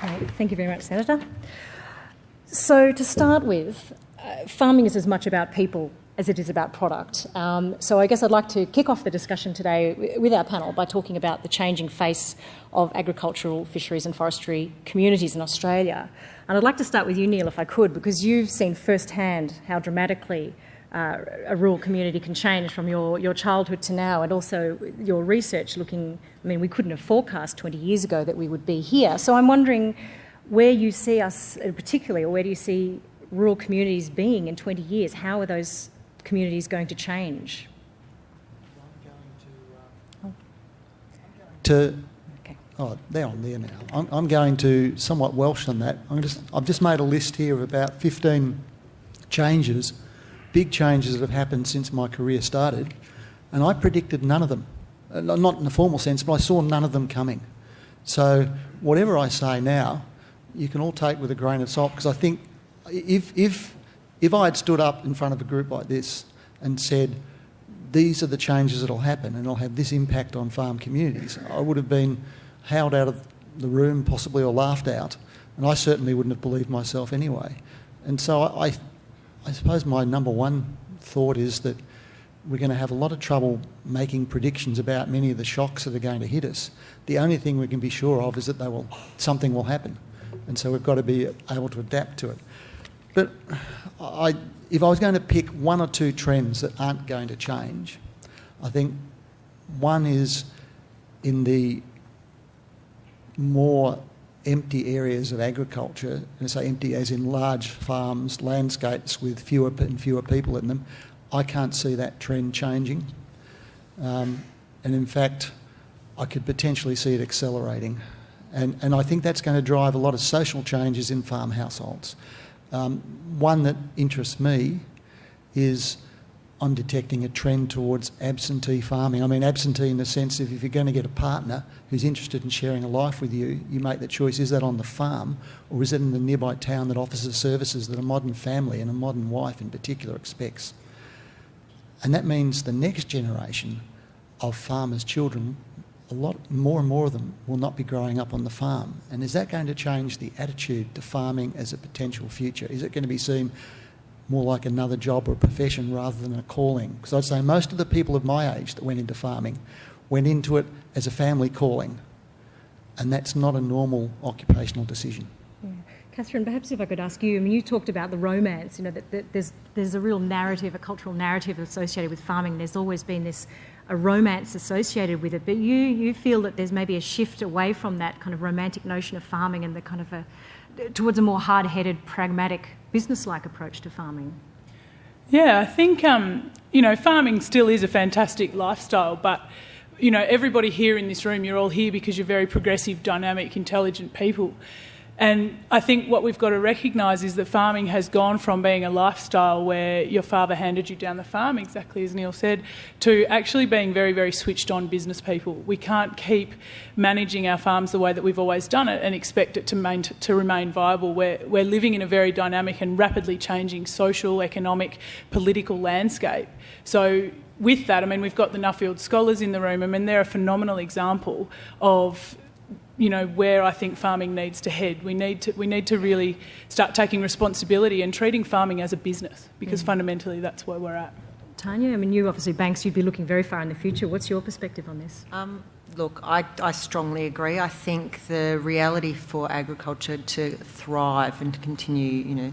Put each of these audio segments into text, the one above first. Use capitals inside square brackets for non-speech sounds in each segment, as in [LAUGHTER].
Great. Thank you very much, Senator. So, to start with, uh, farming is as much about people as it is about product. Um, so I guess I'd like to kick off the discussion today with our panel by talking about the changing face of agricultural, fisheries and forestry communities in Australia. And I'd like to start with you, Neil, if I could, because you've seen firsthand how dramatically uh, a rural community can change from your, your childhood to now, and also your research looking. I mean, we couldn't have forecast 20 years ago that we would be here. So I'm wondering where you see us, particularly, or where do you see rural communities being in 20 years? How are those communities going to change? To, oh, they're on there now. I'm, I'm going to somewhat Welsh on that. I'm just, I've just made a list here of about 15 changes, big changes that have happened since my career started, and I predicted none of them. Uh, not in a formal sense, but I saw none of them coming. So whatever I say now, you can all take with a grain of salt because I think if, if if I had stood up in front of a group like this and said, these are the changes that will happen and it'll have this impact on farm communities, I would have been howled out of the room, possibly, or laughed out. And I certainly wouldn't have believed myself anyway. And so I, I, suppose my number one thought is that we're going to have a lot of trouble making predictions about many of the shocks that are going to hit us. The only thing we can be sure of is that they will, something will happen. And so we've got to be able to adapt to it. But I, if I was going to pick one or two trends that aren't going to change, I think one is in the more empty areas of agriculture, and say empty as in large farms, landscapes with fewer and fewer people in them, I can't see that trend changing. Um, and in fact, I could potentially see it accelerating. And, and I think that's going to drive a lot of social changes in farm households. Um, one that interests me is I'm detecting a trend towards absentee farming. I mean, absentee in the sense of if you're going to get a partner who's interested in sharing a life with you, you make the choice is that on the farm or is it in the nearby town that offers the services that a modern family and a modern wife in particular expects? And that means the next generation of farmers' children a lot more and more of them will not be growing up on the farm. And is that going to change the attitude to farming as a potential future? Is it going to be seen more like another job or a profession rather than a calling? Because I'd say most of the people of my age that went into farming went into it as a family calling. And that's not a normal occupational decision. Yeah. Catherine, perhaps if I could ask you, I mean, you talked about the romance, you know, that, that there's, there's a real narrative, a cultural narrative associated with farming. There's always been this a romance associated with it, but you, you feel that there's maybe a shift away from that kind of romantic notion of farming and the kind of a, towards a more hard-headed, pragmatic, business-like approach to farming. Yeah, I think um, you know farming still is a fantastic lifestyle, but you know everybody here in this room, you're all here because you're very progressive, dynamic, intelligent people. And I think what we've got to recognise is that farming has gone from being a lifestyle where your father handed you down the farm, exactly as Neil said, to actually being very, very switched on business people. We can't keep managing our farms the way that we've always done it and expect it to, main, to remain viable. We're, we're living in a very dynamic and rapidly changing social, economic, political landscape. So with that, I mean, we've got the Nuffield scholars in the room. I mean, they're a phenomenal example of you know where I think farming needs to head. We need to we need to really start taking responsibility and treating farming as a business because mm. fundamentally that's where we're at. Tanya, I mean, you obviously banks. You'd be looking very far in the future. What's your perspective on this? Um, look, I, I strongly agree. I think the reality for agriculture to thrive and to continue, you know.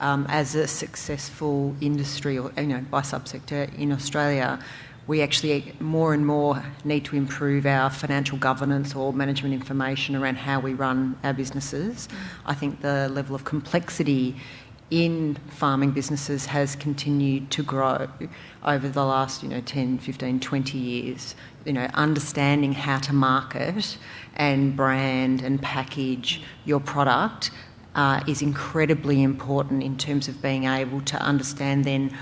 Um, as a successful industry or you know by subsector in Australia we actually more and more need to improve our financial governance or management information around how we run our businesses. I think the level of complexity in farming businesses has continued to grow over the last you know 10 15 20 years you know understanding how to market and brand and package your product uh, is incredibly important in terms of being able to understand then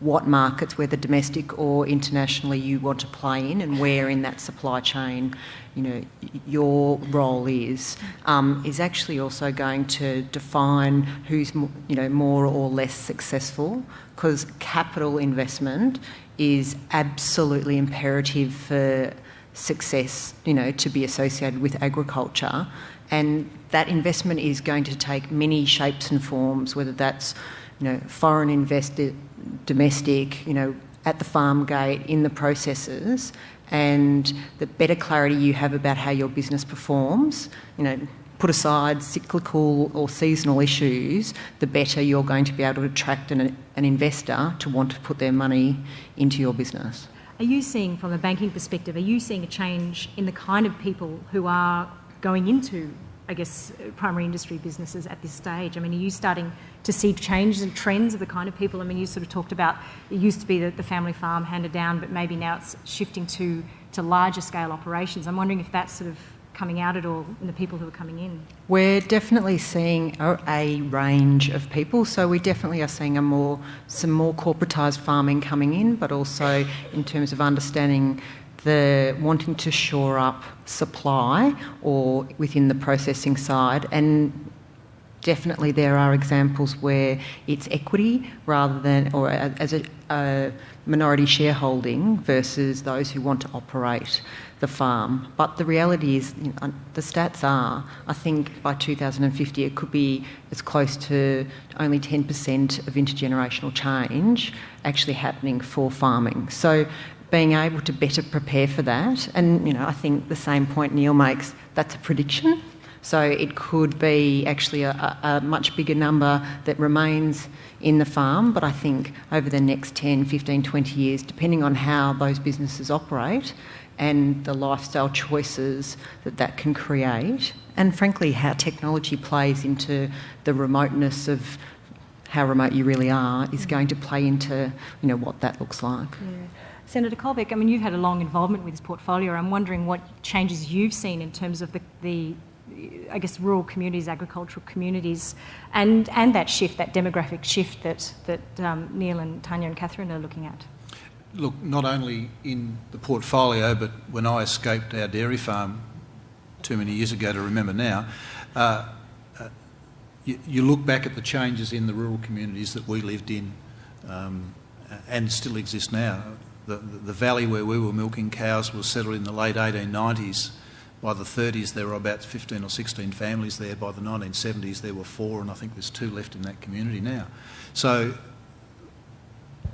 what markets, whether domestic or internationally, you want to play in, and where in that supply chain, you know, your role is, um, is actually also going to define who's you know more or less successful. Because capital investment is absolutely imperative for success, you know, to be associated with agriculture. And that investment is going to take many shapes and forms, whether that's, you know, foreign invested, domestic, you know, at the farm gate, in the processes, and the better clarity you have about how your business performs, you know, put aside cyclical or seasonal issues, the better you're going to be able to attract an, an investor to want to put their money into your business. Are you seeing, from a banking perspective, are you seeing a change in the kind of people who are going into, I guess, primary industry businesses at this stage? I mean, are you starting to see changes and trends of the kind of people? I mean, you sort of talked about it used to be the, the family farm handed down, but maybe now it's shifting to to larger scale operations. I'm wondering if that's sort of coming out at all in the people who are coming in? We're definitely seeing a, a, range of people. So we definitely are seeing a more some more corporatised farming coming in, but also in terms of understanding the wanting to shore up supply or within the processing side and definitely there are examples where it's equity rather than or as a, a minority shareholding versus those who want to operate the farm. But the reality is, you know, the stats are, I think by 2050 it could be as close to only 10% of intergenerational change actually happening for farming. So being able to better prepare for that, and you know, I think the same point Neil makes, that's a prediction. So it could be actually a, a, much bigger number that remains in the farm, but I think over the next 10, 15, 20 years, depending on how those businesses operate and the lifestyle choices that that can create, and frankly, how technology plays into the remoteness of how remote you really are, is mm. going to play into you know what that looks like. Yeah. Senator Colbeck, I mean, you've had a long involvement with this portfolio. I'm wondering what changes you've seen in terms of the, the I guess, rural communities, agricultural communities, and, and that shift, that demographic shift that, that um, Neil and Tanya and Catherine are looking at? Look, not only in the portfolio, but when I escaped our dairy farm too many years ago to remember now, uh, uh, you, you, look back at the changes in the rural communities that we lived in um, and still exist now. The, the, valley where we were milking cows was settled in the late 1890s by the 30s, there were about 15 or 16 families there. By the 1970s, there were four, and I think there's two left in that community now. So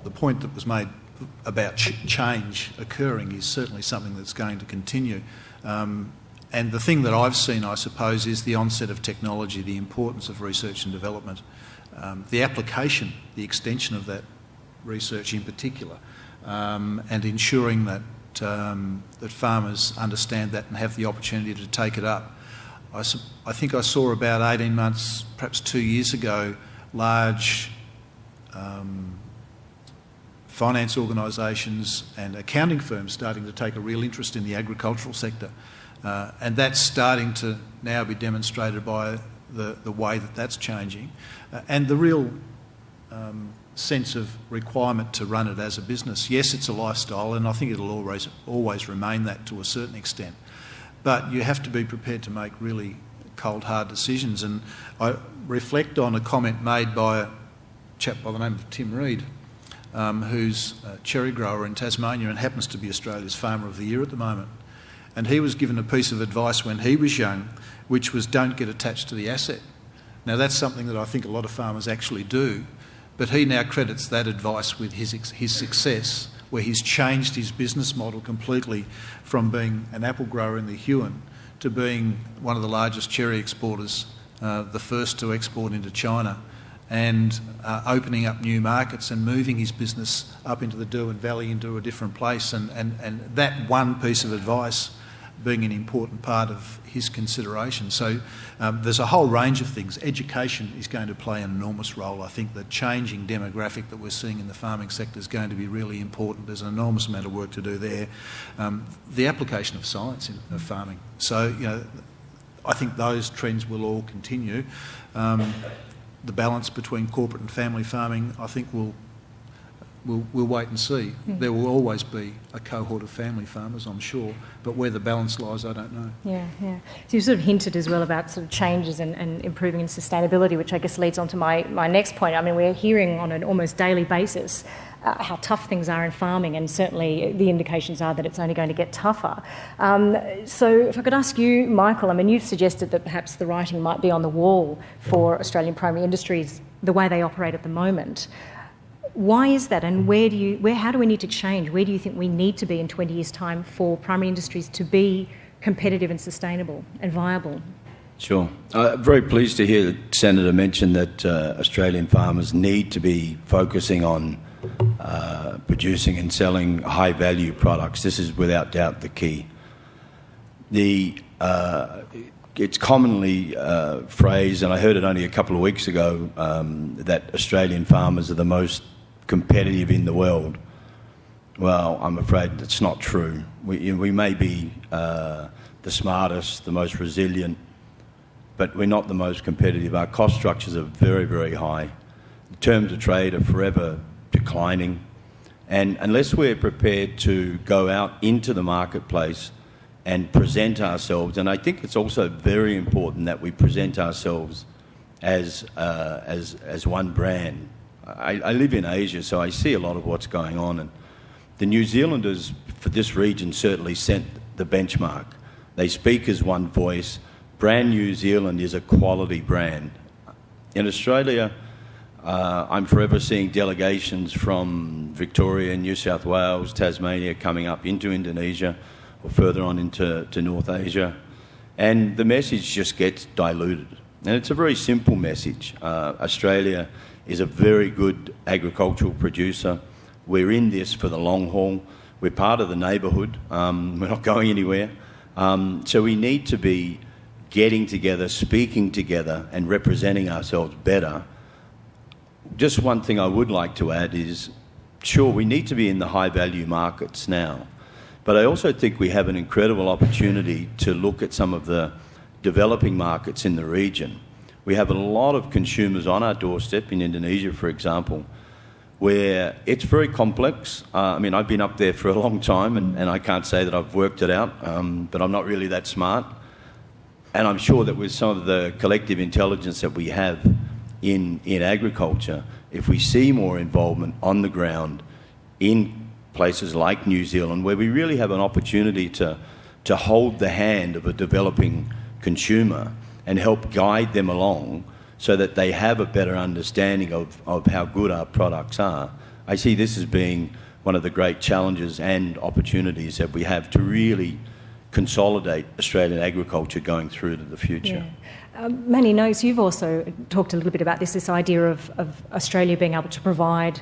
the point that was made about ch change occurring is certainly something that's going to continue. Um, and the thing that I've seen, I suppose, is the onset of technology, the importance of research and development, um, the application, the extension of that research in particular, um, and ensuring that um, that farmers understand that and have the opportunity to take it up. I, I, think I saw about 18 months, perhaps two years ago, large um, finance organisations and accounting firms starting to take a real interest in the agricultural sector. Uh, and that's starting to now be demonstrated by the, the way that that's changing. Uh, and the real um, sense of requirement to run it as a business. Yes, it's a lifestyle, and I think it'll always always remain that to a certain extent. But you have to be prepared to make really cold, hard decisions. And I reflect on a comment made by a chap by the name of Tim Reid, um, who's a cherry grower in Tasmania and happens to be Australia's Farmer of the Year at the moment. And he was given a piece of advice when he was young, which was don't get attached to the asset. Now, that's something that I think a lot of farmers actually do but he now credits that advice with his, his success, where he's changed his business model completely from being an apple grower in the Huon to being one of the largest cherry exporters, uh, the first to export into China, and uh, opening up new markets and moving his business up into the Derwent Valley into a different place. And, and, and that one piece of advice being an important part of his consideration. So um, there's a whole range of things. Education is going to play an enormous role. I think the changing demographic that we're seeing in the farming sector is going to be really important. There's an enormous amount of work to do there. Um, the application of science in of farming. So, you know, I think those trends will all continue. Um, the balance between corporate and family farming, I think, will we'll, we'll wait and see. Mm. There will always be a cohort of family farmers, I'm sure, but where the balance lies, I don't know. Yeah, yeah. So you sort of hinted as well about sort of changes and, and improving in sustainability, which I guess leads on to my, my next point. I mean, we're hearing on an almost daily basis uh, how tough things are in farming, and certainly the indications are that it's only going to get tougher. Um, so, if I could ask you, Michael, I mean, you've suggested that perhaps the writing might be on the wall for Australian primary industries the way they operate at the moment. Why is that, and where do you, where, how do we need to change? Where do you think we need to be in 20 years' time for primary industries to be competitive and sustainable and viable? Sure. I'm uh, very pleased to hear the Senator mention that uh, Australian farmers need to be focusing on uh, producing and selling high value products. This is without doubt the key. The, uh, it's commonly uh, phrased, and I heard it only a couple of weeks ago, um, that Australian farmers are the most competitive in the world. Well, I'm afraid that's not true. We, we may be uh, the smartest, the most resilient, but we're not the most competitive. Our cost structures are very, very high. The terms of trade are forever declining. And unless we're prepared to go out into the marketplace and present ourselves, and I think it's also very important that we present ourselves as, uh, as, as one brand. I, I live in Asia, so I see a lot of what's going on. And the New Zealanders for this region certainly set the benchmark. They speak as one voice Brand New Zealand is a quality brand. In Australia, uh, I'm forever seeing delegations from Victoria, New South Wales, Tasmania coming up into Indonesia or further on into to North Asia. And the message just gets diluted. And it's a very simple message. Uh, Australia is a very good agricultural producer. We're in this for the long haul. We're part of the neighbourhood. Um, [LAUGHS] we're not going anywhere. Um, so we need to be getting together, speaking together, and representing ourselves better. Just one thing I would like to add is sure, we need to be in the high value markets now, but I also think we have an incredible opportunity to look at some of the developing markets in the region. We have a lot of consumers on our doorstep in Indonesia, for example, where it's very complex. Uh, I mean, I've been up there for a long time and, and I can't say that I've worked it out, um, but I'm not really that smart. And I'm sure that with some of the collective intelligence that we have in, in agriculture, if we see more involvement on the ground in places like New Zealand, where we really have an opportunity to, to hold the hand of a developing consumer and help guide them along so that they have a better understanding of, of how good our products are. I see this as being one of the great challenges and opportunities that we have to really consolidate Australian agriculture going through to the future. Yeah. Um, Manny Noakes you've also talked a little bit about this, this idea of, of Australia being able to provide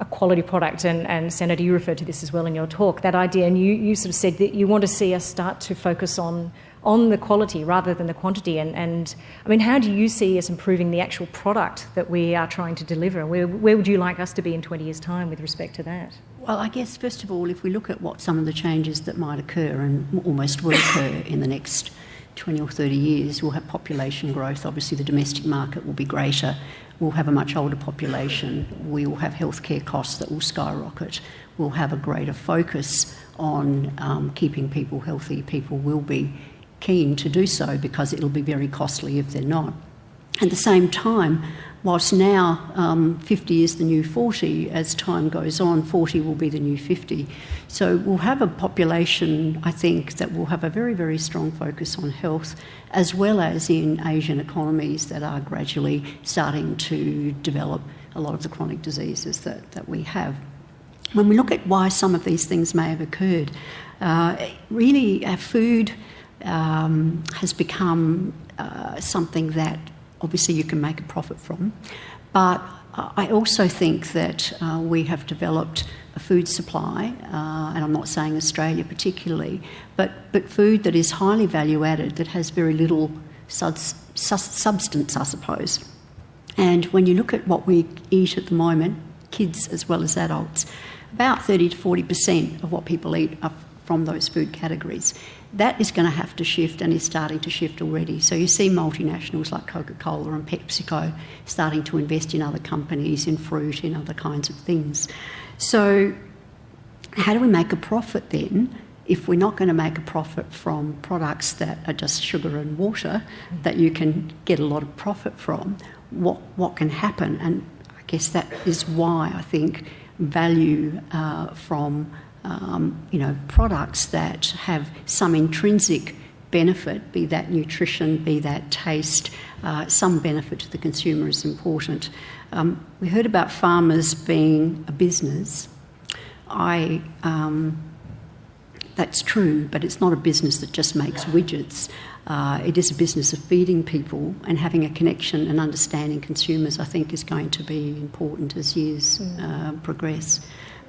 a quality product, and, and, Senator, you referred to this as well in your talk, that idea, and you, you sort of said that you want to see us start to focus on on the quality rather than the quantity. And, and I mean, how do you see us improving the actual product that we are trying to deliver? Where, where would you like us to be in 20 years' time with respect to that? Well, I guess, first of all, if we look at what some of the changes that might occur and almost will occur in the next 20 or 30 years, we'll have population growth. Obviously, the domestic market will be greater. We'll have a much older population. We will have healthcare costs that will skyrocket. We'll have a greater focus on um, keeping people healthy. People will be keen to do so because it'll be very costly if they're not. At the same time, whilst now um, 50 is the new 40, as time goes on, 40 will be the new 50. So we'll have a population, I think, that will have a very, very strong focus on health, as well as in Asian economies that are gradually starting to develop a lot of the chronic diseases that, that we have. When we look at why some of these things may have occurred, uh, really our food um, has become uh, something that obviously you can make a profit from. But I also think that uh, we have developed a food supply, uh, and I'm not saying Australia particularly, but, but food that is highly value added, that has very little substance, I suppose. And when you look at what we eat at the moment, kids as well as adults, about 30 to 40% of what people eat are from those food categories that is going to have to shift and is starting to shift already. So you see multinationals like Coca Cola and PepsiCo starting to invest in other companies, in fruit, in other kinds of things. So, how do we make a profit then? If we're not going to make a profit from products that are just sugar and water that you can get a lot of profit from, what, what can happen? And I guess that is why I think value uh, from um, you know products that have some intrinsic benefit, be that nutrition, be that taste, uh, some benefit to the consumer is important. Um, we heard about farmers being a business. I um, that's true, but it's not a business that just makes widgets. Uh, it is a business of feeding people and having a connection and understanding consumers, I think, is going to be important as years mm. uh, progress.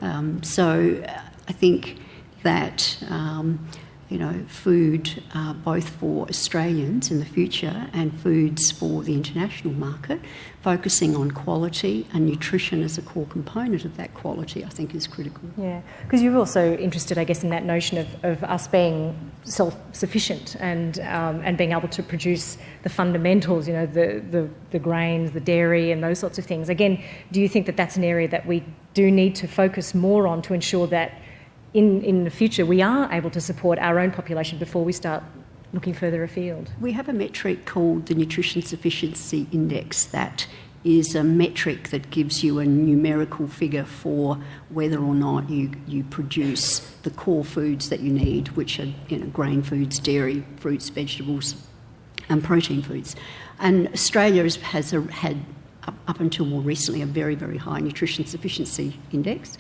Um, so I think that. Um, you know, food uh, both for Australians in the future and foods for the international market, focusing on quality and nutrition as a core component of that quality, I think is critical. Yeah, because you're also interested, I guess, in that notion of, of us being self-sufficient and um, and being able to produce the fundamentals, you know, the, the, the grains, the dairy and those sorts of things. Again, do you think that that's an area that we do need to focus more on to ensure that in, in the future we are able to support our own population before we start looking further afield. We have a metric called the Nutrition Sufficiency Index that is a metric that gives you a numerical figure for whether or not you, you produce the core foods that you need, which are you know, grain foods, dairy, fruits, vegetables, and protein foods. And Australia has, has a, had up until more recently, a very, very high nutrition sufficiency index.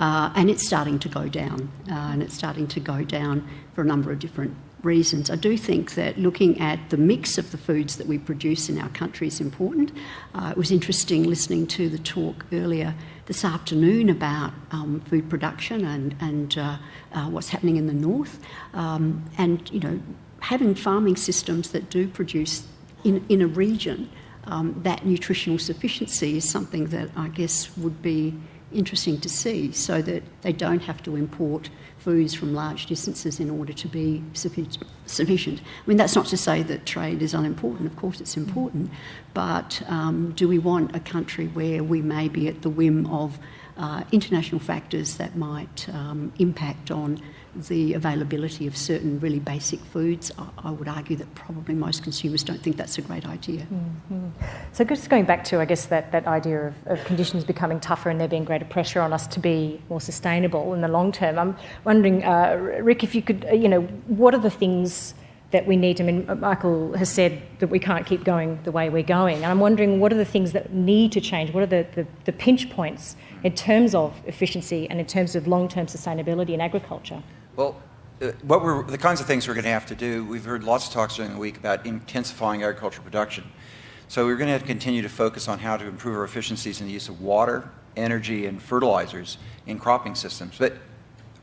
Uh, and it's starting to go down. Uh, and it's starting to go down for a number of different reasons. I do think that looking at the mix of the foods that we produce in our country is important. Uh, it was interesting listening to the talk earlier this afternoon about um, food production and, and uh, uh, what's happening in the north. Um, and, you know, having farming systems that do produce in, in a region um, that nutritional sufficiency is something that I guess would be interesting to see so that they don't have to import foods from large distances in order to be sufficient. I mean, that's not to say that trade is unimportant, of course, it's important, but um, do we want a country where we may be at the whim of uh, international factors that might um, impact on the availability of certain really basic foods, I, I, would argue that probably most consumers don't think that's a great idea. Mm-hmm. So, just going back to, I guess, that, that idea of, of, conditions becoming tougher and there being greater pressure on us to be more sustainable in the long term, I'm wondering, uh, Rick, if you could, uh, you know, what are the things that we need? I mean, Michael has said that we can't keep going the way we're going. And I'm wondering, what are the things that need to change? What are the, the, the pinch points in terms of efficiency and in terms of long term sustainability in agriculture? Well, uh, what we're, the kinds of things we're going to have to do, we've heard lots of talks during the week about intensifying agricultural production. So we're going to have to continue to focus on how to improve our efficiencies in the use of water, energy, and fertilizers in cropping systems. But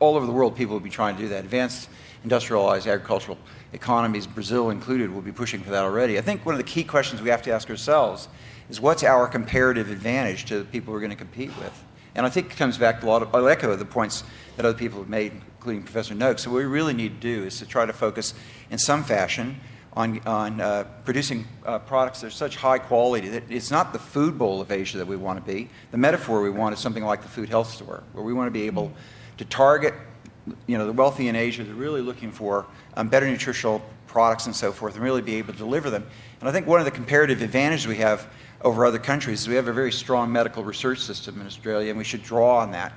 all over the world, people will be trying to do that. Advanced industrialized agricultural economies, Brazil included, will be pushing for that already. I think one of the key questions we have to ask ourselves is what's our comparative advantage to the people we're going to compete with? And I think it comes back to a lot of, I'll echo the points that other people have made, including Professor Noakes. So what we really need to do is to try to focus in some fashion on, on uh, producing uh, products that are such high quality that it's not the food bowl of Asia that we want to be. The metaphor we want is something like the food health store, where we want to be able to target you know, the wealthy in Asia that are really looking for um, better nutritional products and so forth and really be able to deliver them. And I think one of the comparative advantages we have over other countries is we have a very strong medical research system in Australia and we should draw on that.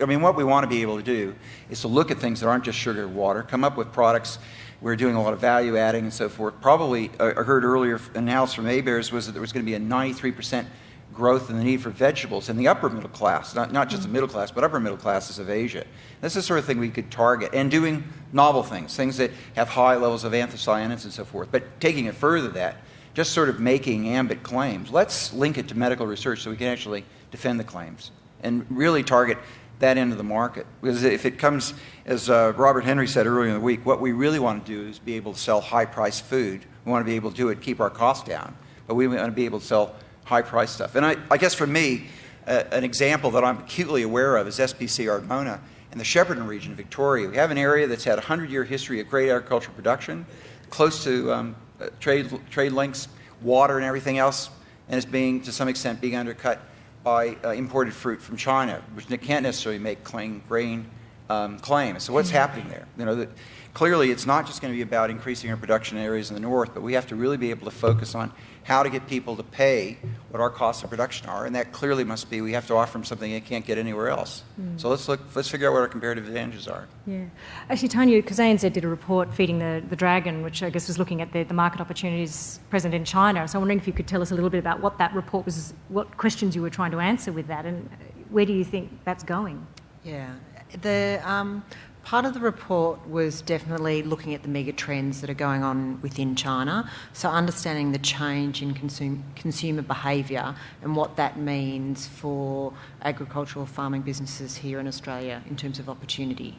I mean, what we want to be able to do is to look at things that aren't just sugar and water, come up with products. We're doing a lot of value adding and so forth. Probably, uh, I heard earlier analysis from ABARES was that there was going to be a 93% growth in the need for vegetables in the upper middle class, not, not just the middle class, but upper middle classes of Asia. That's the sort of thing we could target. And doing novel things, things that have high levels of anthocyanins and so forth. But taking it further that, just sort of making ambit claims, let's link it to medical research so we can actually defend the claims and really target that end of the market. Because if it comes, as uh, Robert Henry said earlier in the week, what we really want to do is be able to sell high priced food. We want to be able to do it, keep our costs down, but we want to be able to sell high priced stuff. And I, I guess for me, uh, an example that I'm acutely aware of is SPC Ardmona in the Shepparton region of Victoria. We have an area that's had a 100 year history of great agricultural production, close to um, uh, trade, trade links, water, and everything else, and is being, to some extent, being undercut by uh, imported fruit from China, which can't necessarily make clean grain um, claim. So what's happening there? You know, that clearly it's not just going to be about increasing our production areas in the north, but we have to really be able to focus on how to get people to pay what our costs of production are, and that clearly must be we have to offer them something they can't get anywhere else. Mm. So let's look, let's figure out what our comparative advantages are. Yeah, actually, Tanya, because ANZ did a report feeding the, the dragon, which I guess was looking at the, the market opportunities present in China. So I'm wondering if you could tell us a little bit about what that report was, what questions you were trying to answer with that, and where do you think that's going? Yeah, the um, Part of the report was definitely looking at the mega trends that are going on within China. So, understanding the change in consume, consumer behaviour and what that means for agricultural farming businesses here in Australia in terms of opportunity.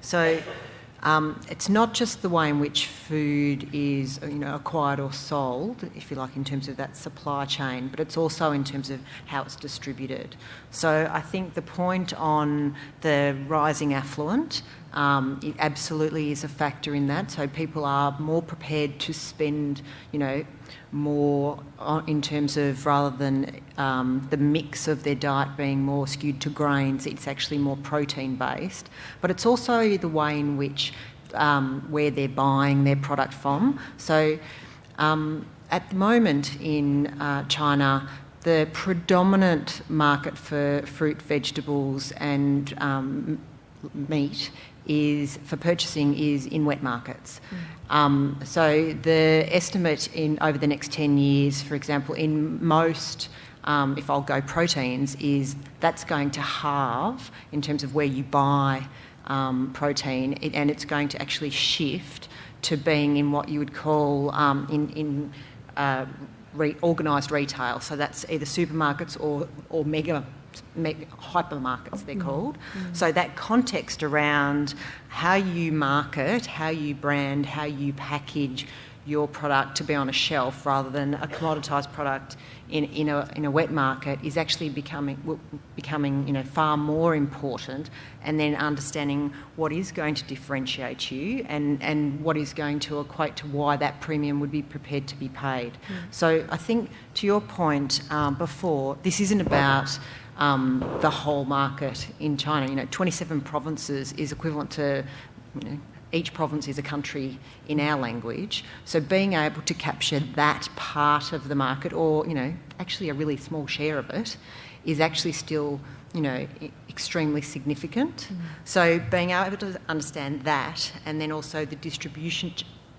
So, um, it's not just the way in which food is you know, acquired or sold, if you like, in terms of that supply chain, but it's also in terms of how it's distributed. So I think the point on the rising affluent um, it absolutely is a factor in that. So people are more prepared to spend, you know, more in terms of rather than um, the mix of their diet being more skewed to grains, it's actually more protein based. But it's also the way in which um, where they're buying their product from. So um, at the moment in uh, China, the predominant market for fruit, vegetables, and um, meat is for purchasing is in wet markets. Mm. Um, so the estimate in over the next 10 years, for example, in most um, if I'll go proteins, is that's going to halve in terms of where you buy um, protein, and it's going to actually shift to being in what you would call um, in, in uh, re- organised retail. So that's either supermarkets or, or mega hypermarkets, they're mm. called. Mm. So that context around how you market, how you brand, how you package your product to be on a shelf rather than a commoditised product in, in, a, in a wet market is actually becoming, becoming you know, far more important and then understanding what is going to differentiate you and, and what is going to equate to why that premium would be prepared to be paid. Mm. So I think to your point um, before, this isn't about um, the whole market in China. You know, 27 provinces is equivalent to you know, each province is a country in our language. So being able to capture that part of the market, or you know, actually a really small share of it, is actually still you know extremely significant. Mm. So being able to understand that, and then also the distribution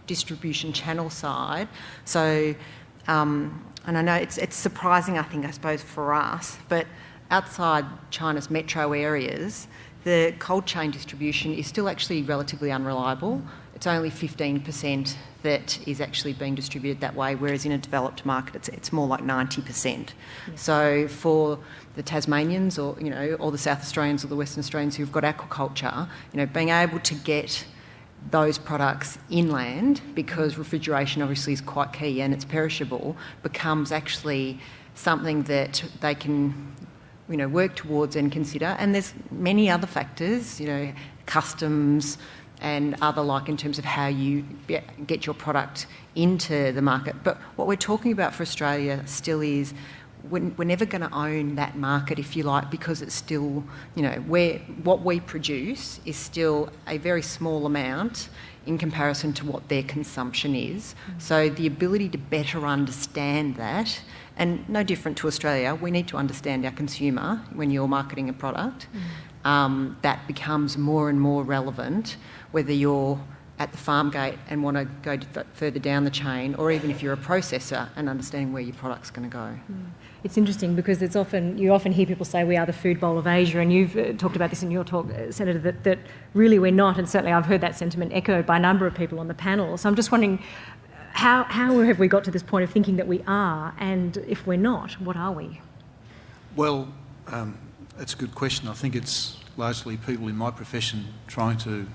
distribution channel side. So, um, and I know it's it's surprising, I think, I suppose for us, but outside China's metro areas, the cold chain distribution is still actually relatively unreliable. It's only 15% that is actually being distributed that way, whereas in a developed market it's, it's more like 90%. Yeah. So for the Tasmanians or, you know, or the South Australians or the Western Australians who've got aquaculture, you know, being able to get those products inland because refrigeration obviously is quite key and it's perishable becomes actually something that they can you know, work towards and consider. And there's many other factors, you know, customs and other like in terms of how you get your product into the market. But what we're talking about for Australia still is we're, never going to own that market, if you like, because it's still, you know, where what we produce is still a very small amount in comparison to what their consumption is. Mm. So the ability to better understand that and no different to Australia, we need to understand our consumer when you're marketing a product. Mm. Um, that becomes more and more relevant, whether you're at the farm gate and want to go further down the chain, or even if you're a processor and understanding where your product's going to go. Mm. It's interesting because it's often you often hear people say we are the food bowl of Asia, and you've uh, talked about this in your talk, uh, Senator, that, that really we're not, and certainly I've heard that sentiment echoed by a number of people on the panel. So I'm just wondering, how, how have we got to this point of thinking that we are, and if we're not, what are we? Well, um, that's a good question. I think it's largely people in my profession trying to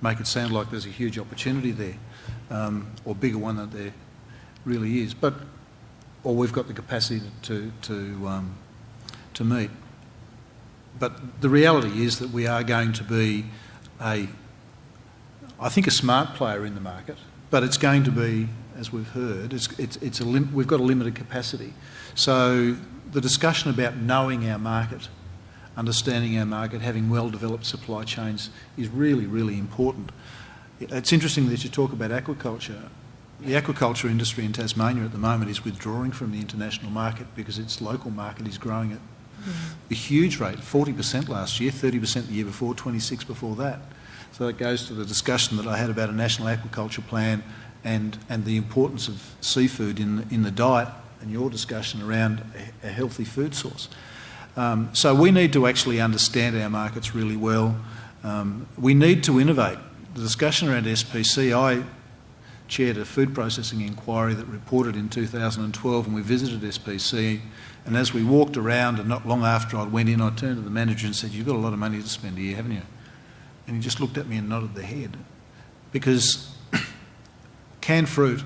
make it sound like there's a huge opportunity there, um, or bigger one than there really is. But or we've got the capacity to to um, to meet. But the reality is that we are going to be a, I think, a smart player in the market but it's going to be, as we've heard, it's, it's, it's a we've got a limited capacity. So the discussion about knowing our market understanding our market, having well-developed supply chains is really, really important. It's interesting that you talk about aquaculture. The aquaculture industry in Tasmania at the moment is withdrawing from the international market because its local market is growing at a huge rate, 40% last year, 30% the year before, 26 before that. So it goes to the discussion that I had about a national aquaculture plan and, and the importance of seafood in, in the diet and your discussion around a, a healthy food source. Um, so we need to actually understand our markets really well. Um, we need to innovate. The discussion around SPC, I chaired a food processing inquiry that reported in 2012 and we visited SPC and as we walked around and not long after I went in I turned to the manager and said you've got a lot of money to spend here haven't you? And he just looked at me and nodded the head. Because [COUGHS] canned fruit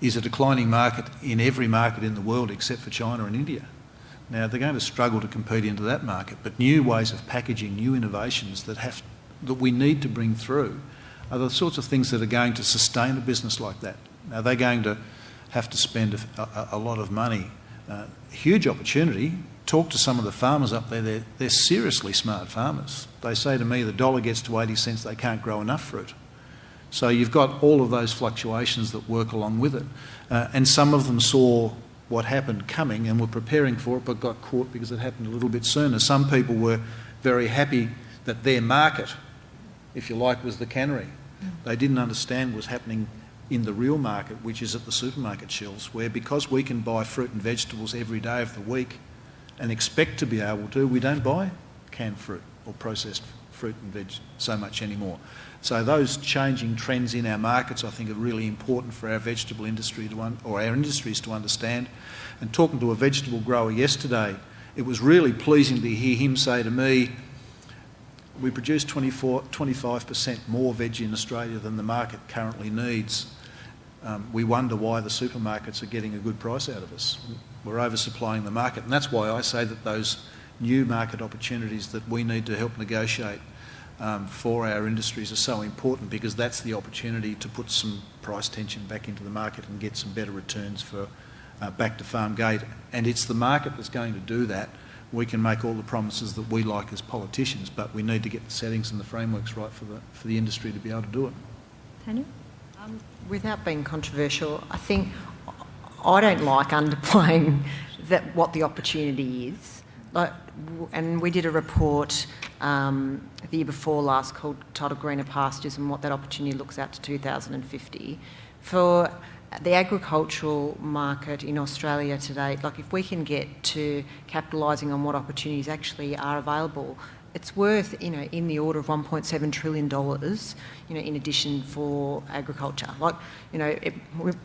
is a declining market in every market in the world except for China and India. Now they're going to struggle to compete into that market, but new ways of packaging, new innovations that have that we need to bring through are the sorts of things that are going to sustain a business like that. Now they're going to have to spend a, a, a lot of money. Uh, huge opportunity. Talk to some of the farmers up there. They're, they're seriously smart farmers. They say to me the dollar gets to 80 cents, they can't grow enough fruit. So you've got all of those fluctuations that work along with it. Uh, and some of them saw what happened coming and were preparing for it but got caught because it happened a little bit sooner. Some people were very happy that their market, if you like, was the cannery. They didn't understand was happening in the real market, which is at the supermarket shelves, where because we can buy fruit and vegetables every day of the week and expect to be able to, we don't buy canned fruit or processed fruit and veg so much anymore. So those changing trends in our markets, I think, are really important for our vegetable industry to or our industries to understand. And talking to a vegetable grower yesterday, it was really pleasing to hear him say to me, "We produce 24, 25% more veg in Australia than the market currently needs. Um, we wonder why the supermarkets are getting a good price out of us. We're oversupplying the market, and that's why I say that those new market opportunities that we need to help negotiate." um, for our industries are so important because that's the opportunity to put some price tension back into the market and get some better returns for uh, back to farm gate. And it's the market that's going to do that. We can make all the promises that we like as politicians, but we need to get the settings and the frameworks right for the, for the industry to be able to do it. Tanya? Um, without being controversial, I think I don't like underplaying that what the opportunity is. Like, and we did a report um, the year before last called titled Greener Pastures and what that opportunity looks out to 2050. For the agricultural market in Australia today, like if we can get to capitalising on what opportunities actually are available, it's worth, you know, in the order of $1.7 trillion, you know, in addition for agriculture. Like, you know, it,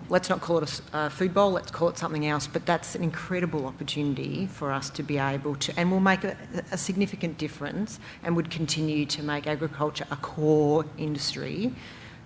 let's not call it a, a, food bowl, let's call it something else, but that's an incredible opportunity for us to be able to, and will make a, a significant difference and would continue to make agriculture a core industry,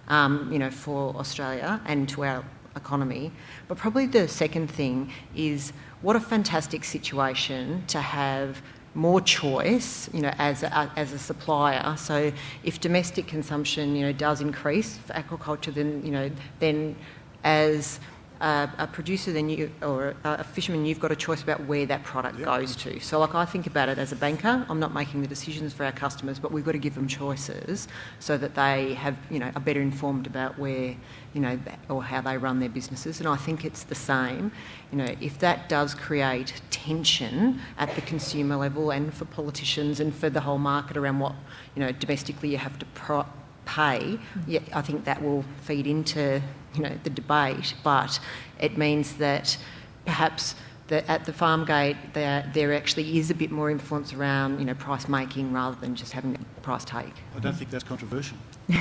um, you know, for Australia and to our economy. But probably the second thing is what a fantastic situation to have more choice, you know, as a, as a supplier. So if domestic consumption, you know, does increase for aquaculture, then you know, then as a, a producer, then you or a fisherman, you've got a choice about where that product goes to. So, like I think about it as a banker, I'm not making the decisions for our customers, but we've got to give them choices so that they have, you know, are better informed about where, you know, or how they run their businesses. And I think it's the same. You know, if that does create tension at the consumer level and for politicians and for the whole market around what, you know, domestically you have to pro- pay, mm. yeah, I think that will feed into you know the debate. But it means that perhaps that at the farm gate there there actually is a bit more influence around you know price making rather than just having a price take. I don't think that's controversial. [LAUGHS]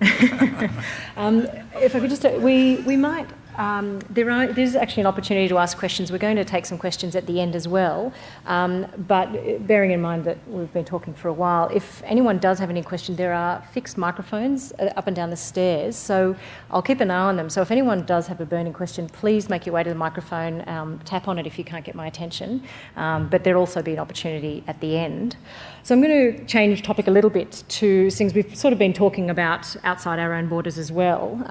[LAUGHS] um, if I could just, we we might um, there are, there's actually an opportunity to ask questions. We're going to take some questions at the end as well. Um, but bearing in mind that we've been talking for a while, if anyone does have any questions, there are fixed microphones uh, up and down the stairs. So I'll keep an eye on them. So if anyone does have a burning question, please make your way to the microphone, um, tap on it if you can't get my attention. Um, but there'll also be an opportunity at the end. So I'm going to change topic a little bit to things we've sort of been talking about outside our own borders as well.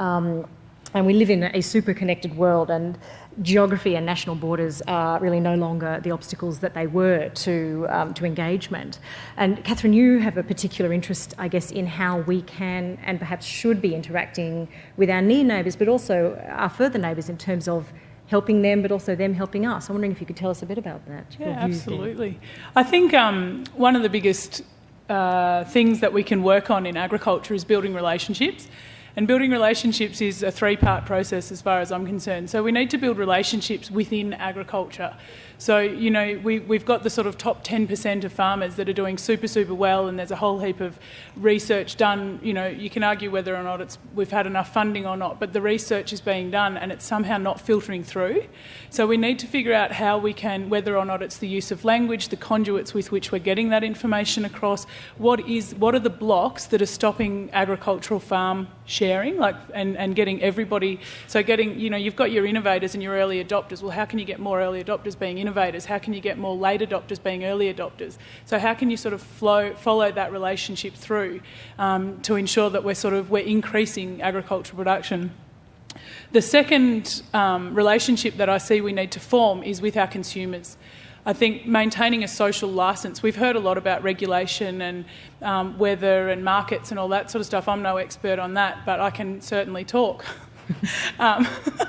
And we live in a super connected world, and geography and national borders are really no longer the obstacles that they were to, um, to engagement. And Catherine, you have a particular interest, I guess, in how we can and perhaps should be interacting with our near neighbours, but also our further neighbours in terms of helping them, but also them helping us. I'm wondering if you could tell us a bit about that. Yeah, absolutely. I think um, one of the biggest uh, things that we can work on in agriculture is building relationships. And building relationships is a three part process as far as I'm concerned. So we need to build relationships within agriculture. So, you know, we, we've got the sort of top 10% of farmers that are doing super, super well, and there's a whole heap of research done. You know, you can argue whether or not it's, we've had enough funding or not, but the research is being done and it's somehow not filtering through. So we need to figure out how we can, whether or not it's the use of language, the conduits with which we're getting that information across, what, is, what are the blocks that are stopping agricultural farm sharing like, and, and getting everybody, so getting, you know, you've got your innovators and your early adopters. Well, how can you get more early adopters being innovators? How can you get more late adopters being early adopters? So how can you sort of flow, follow that relationship through um, to ensure that we're sort of we're increasing agricultural production? The second um, relationship that I see we need to form is with our consumers. I think maintaining a social license, we've heard a lot about regulation and um, weather and markets and all that sort of stuff. I'm no expert on that, but I can certainly talk. [LAUGHS] [LAUGHS] um,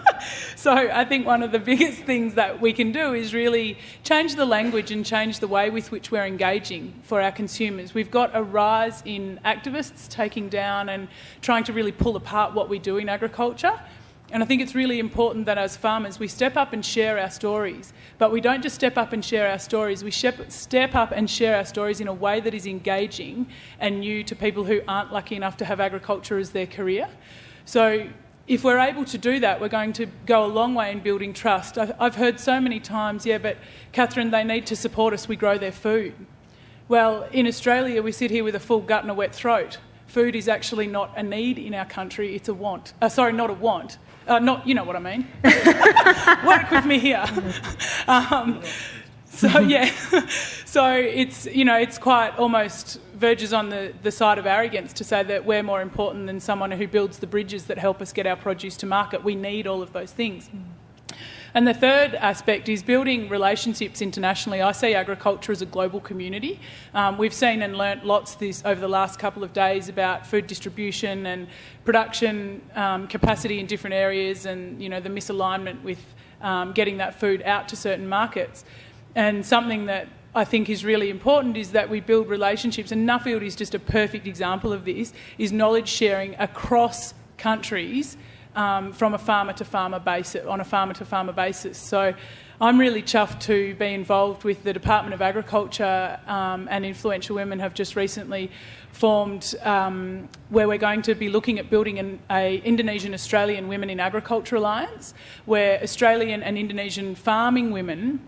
[LAUGHS] so I think one of the biggest things that we can do is really change the language and change the way with which we're engaging for our consumers. We've got a rise in activists taking down and trying to really pull apart what we do in agriculture. And I think it's really important that as farmers we step up and share our stories. But we don't just step up and share our stories, we step up and share our stories in a way that is engaging and new to people who aren't lucky enough to have agriculture as their career. So if we're able to do that, we're going to go a long way in building trust. I've heard so many times, yeah, but Catherine, they need to support us, we grow their food. Well, in Australia, we sit here with a full gut and a wet throat. Food is actually not a need in our country, it's a want. Uh, sorry, not a want. Uh, not, you know what I mean. [LAUGHS] Work with me here. [LAUGHS] Um, so [LAUGHS] yeah, [LAUGHS] so it's you know it's quite almost verges on the, the side of arrogance to say that we're more important than someone who builds the bridges that help us get our produce to market. We need all of those things. And the third aspect is building relationships internationally. I see agriculture as a global community. Um, we've seen and learnt lots this over the last couple of days about food distribution and production um, capacity in different areas, and you know the misalignment with um, getting that food out to certain markets. And something that I think is really important is that we build relationships, and Nuffield is just a perfect example of this, is knowledge sharing across countries um, from a farmer to farmer basis, on a farmer to farmer basis. So I'm really chuffed to be involved with the Department of Agriculture um, and Influential Women have just recently formed um, where we're going to be looking at building an a Indonesian Australian Women in Agriculture Alliance where Australian and Indonesian farming women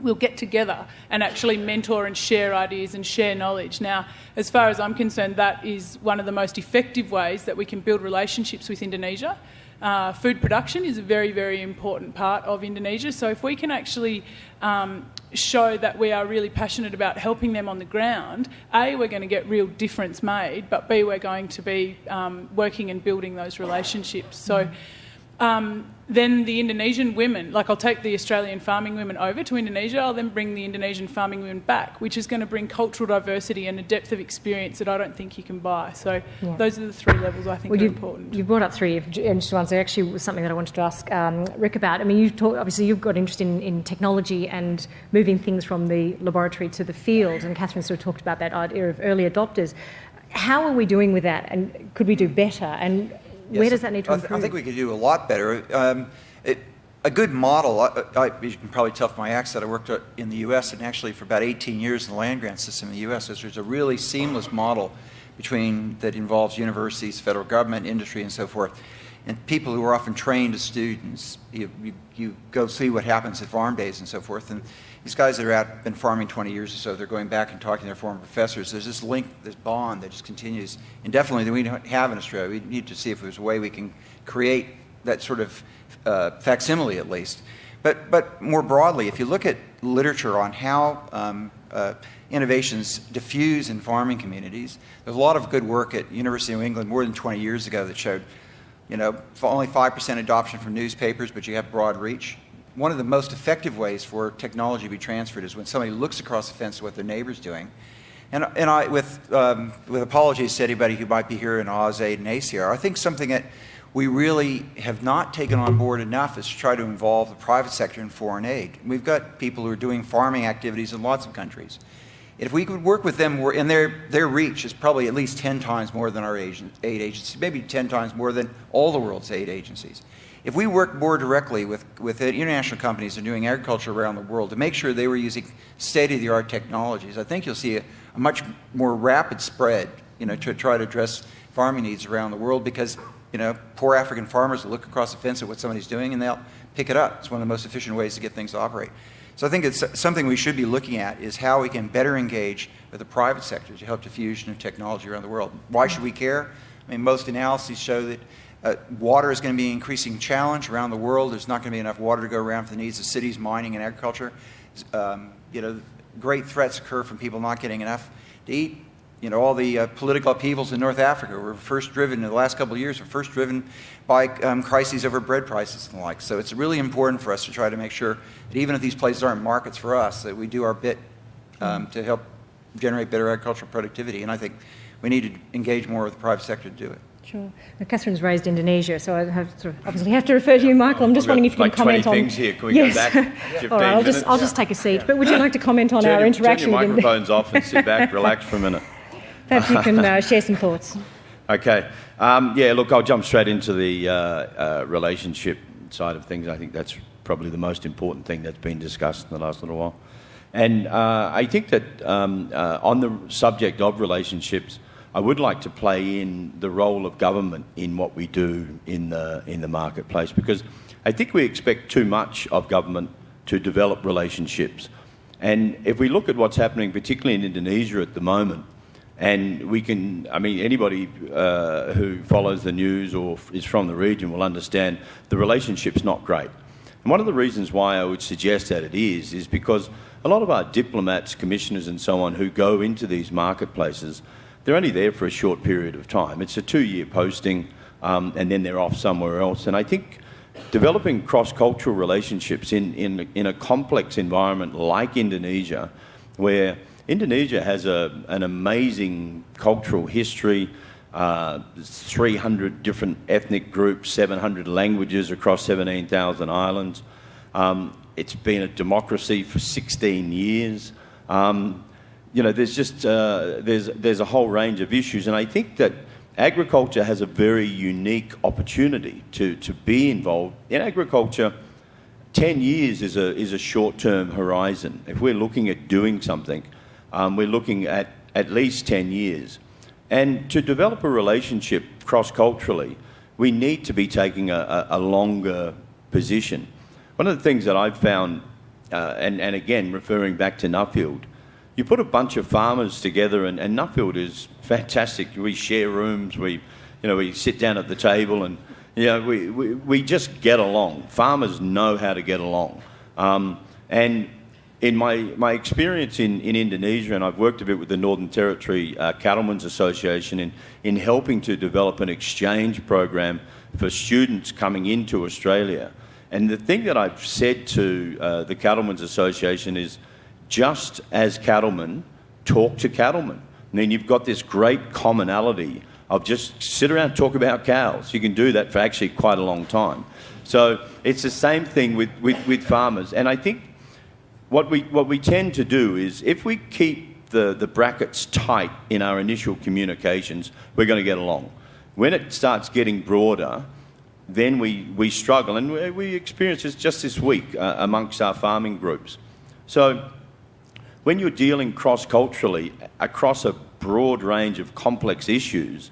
we'll get together and actually mentor and share ideas and share knowledge. Now, as far as I'm concerned, that is one of the most effective ways that we can build relationships with Indonesia. Uh, food production is a very, very important part of Indonesia. So, if we can actually um, show that we are really passionate about helping them on the ground, A, we're going to get real difference made, but B, we're going to be um, working and building those relationships. So, um, then the Indonesian women, like I'll take the Australian farming women over to Indonesia, I'll then bring the Indonesian farming women back, which is going to bring cultural diversity and a depth of experience that I don't think you can buy. So yeah. those are the three levels I think well, are you, important. You brought up three interesting ones. There actually was something that I wanted to ask um, Rick about. I mean, you talk, obviously you've got interest in, in technology and moving things from the laboratory to the field, and Catherine sort of talked about that idea of early adopters. How are we doing with that, and could we do better? And Yes, Where does that need to improve? I, think we could do a lot better. Um, it, a good model, I, I, you can probably tell from my accent, I worked uh, in the U.S. and actually for about 18 years in the land grant system in the U.S. There's a really seamless model between that involves universities, federal government, industry, and so forth. And people who are often trained as students, you, you, you go see what happens at farm days and so forth. And these guys that are out, been farming 20 years or so, they're going back and talking to their former professors. There's this link, this bond that just continues indefinitely that we don't have in Australia. We need to see if there's a way we can create that sort of uh, facsimile at least. But, but more broadly, if you look at literature on how um, uh, innovations diffuse in farming communities, there's a lot of good work at University of New England more than 20 years ago that showed You know, only 5% adoption from newspapers, but you have broad reach. One of the most effective ways for technology to be transferred is when somebody looks across the fence at what their neighbor's doing. And, and I, with, um, with apologies to anybody who might be here in AusAid and ACIAR, I think something that we really have not taken on board enough is to try to involve the private sector in foreign aid. We've got people who are doing farming activities in lots of countries. If we could work with them, and their, their reach is probably at least 10 times more than our aid agencies, maybe 10 times more than all the world's aid agencies. If we work more directly with, with international companies that are doing agriculture around the world to make sure they were using state-of-the-art technologies, I think you'll see a, a much more rapid spread, you know, to try to address farming needs around the world because you know, poor African farmers will look across the fence at what somebody's doing and they'll pick it up. It's one of the most efficient ways to get things to operate. So I think it's something we should be looking at is how we can better engage with the private sector to help diffusion of technology around the world. Why should we care? I mean, most analyses show that uh, water is going to be an increasing challenge around the world. There's not going to be enough water to go around for the needs of cities, mining, and agriculture. Um, you know, great threats occur from people not getting enough to eat you know, all the uh, political upheavals in North Africa were first driven, in the last couple of years, were first driven by um, crises over bread prices and the like. So it's really important for us to try to make sure that even if these places aren't markets for us, that we do our bit um, to help generate better agricultural productivity. And I think we need to engage more with the private sector to do it. Sure. Now, Catherine's raised Indonesia, so I have of obviously have to refer to you, Michael. I'm just wondering if you like can comment 20 on. things here. Can we yes. go back? [LAUGHS] All right, I'll just I'll just take a seat. But would you like to comment on turn our your, interaction? Turn your microphones off and sit back, relax for a minute. [LAUGHS] Perhaps you can uh, [LAUGHS] share some thoughts. Okay. Um, yeah, look, I'll jump straight into the uh, uh, relationship side of things. I think that's probably the most important thing that's been discussed in the last little while. And uh, I think that um, uh, on the subject of relationships, I would like to play in the role of government in what we do in the, in the marketplace because I think we expect too much of government to develop relationships. And if we look at what's happening, particularly in Indonesia at the moment, and we can, I mean, anybody uh, who follows the news or is from the region will understand the relationship's not great. And one of the reasons why I would suggest that it is, is because a lot of our diplomats, commissioners, and so on who go into these marketplaces, they're only there for a short period of time. It's a two year posting, um, and then they're off somewhere else. And I think developing cross cultural relationships in, in, in a complex environment like Indonesia, where Indonesia has a, an amazing cultural history, uh, 300 different ethnic groups, 700 languages across 17,000 islands. Um, it's been a democracy for 16 years. Um, you know, there's just uh, there's there's a whole range of issues, and I think that agriculture has a very unique opportunity to to be involved in agriculture. 10 years is a is a short-term horizon. If we're looking at doing something, um, we're looking at at least 10 years. And to develop a relationship cross culturally, we need to be taking a, a, a, longer position. One of the things that I've found, uh, and, and again, referring back to Nuffield, you put a bunch of farmers together, and, and Nuffield is fantastic. We share rooms, we, you know, we sit down at the table, and you know, we, we, we just get along. Farmers know how to get along. Um, and in my, my experience in, in Indonesia, and I've worked a bit with the Northern Territory uh, Cattlemen's Association in, in helping to develop an exchange program for students coming into Australia. And the thing that I've said to uh, the Cattlemen's Association is just as cattlemen, talk to cattlemen. Then you've got this great commonality of just sit around and talk about cows. You can do that for actually quite a long time. So it's the same thing with, with, with farmers. And I think what we, what we tend to do is if we keep the, the brackets tight in our initial communications, we're going to get along. When it starts getting broader, then we, we struggle. And we, we experienced this just this week uh, amongst our farming groups. So when you're dealing cross culturally across a broad range of complex issues,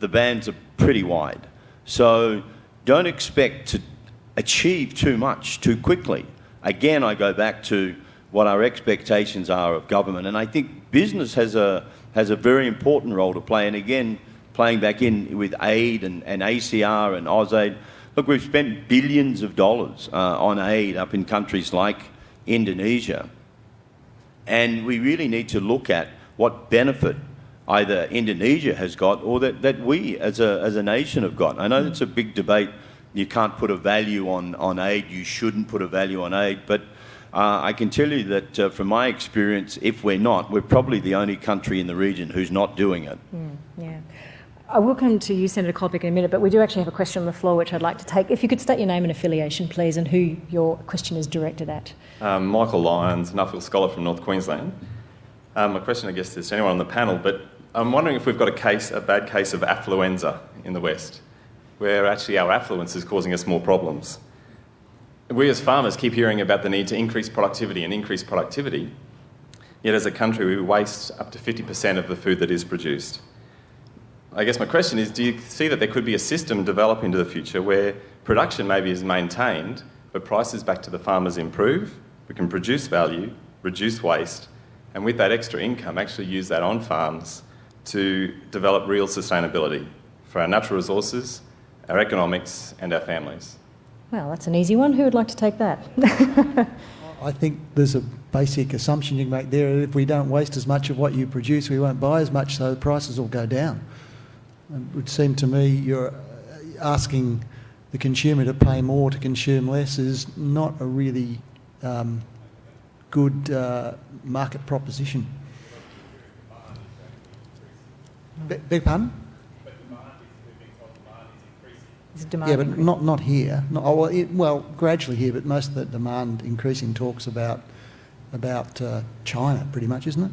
the bands are pretty wide. So don't expect to achieve too much too quickly again, I go back to what our expectations are of government. And I think business has a, has a very important role to play. And again, playing back in with aid and, and ACIAR and AusAid, look, we've spent billions of dollars uh, on aid up in countries like Indonesia. And we really need to look at what benefit either Indonesia has got or that, that we as a, as a nation have got. I know it's a big debate. You can't put a value on, on aid, you shouldn't put a value on aid, but uh, I can tell you that uh, from my experience, if we're not, we're probably the only country in the region who's not doing it. Mm, yeah. I will come to you, Senator Colbeck, in a minute, but we do actually have a question on the floor which I'd like to take. If you could state your name and affiliation, please, and who your question is directed at. Um, Michael Lyons, Nuffield Scholar from North Queensland. Um, my question, I guess, is to anyone on the panel, but I'm wondering if we've got a case, a bad case of affluenza in the West, where actually our affluence is causing us more problems. We as farmers keep hearing about the need to increase productivity and increase productivity, yet as a country we waste up to 50% of the food that is produced. I guess my question is do you see that there could be a system develop into the future where production maybe is maintained, but prices back to the farmers improve? We can produce value, reduce waste, and with that extra income, actually use that on farms to develop real sustainability for our natural resources, our economics, and our families. Well, that's an easy one. Who would like to take that? [LAUGHS] I think there's a basic assumption you can make there. that If we don't waste as much of what you produce, we won't buy as much, so the prices will go down. It would seem to me you're asking the consumer to pay more to consume less is not a really um, good uh, market proposition. Be- beg pardon? Yeah, but not, not here. Not, oh, well, it, well, gradually here, but most of the demand increasing talks about about uh, China, pretty much, isn't it?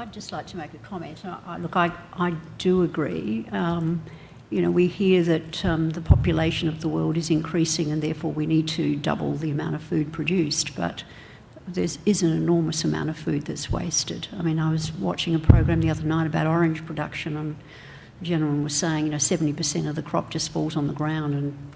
I'd just like to make a comment. I, look, I, I do agree. Um, you know, we hear that um, the population of the world is increasing and therefore we need to double the amount of food produced, but there is an enormous amount of food that's wasted. I mean, I was watching a program the other night about orange production and the gentleman was saying, you know, 70% of the crop just falls on the ground and,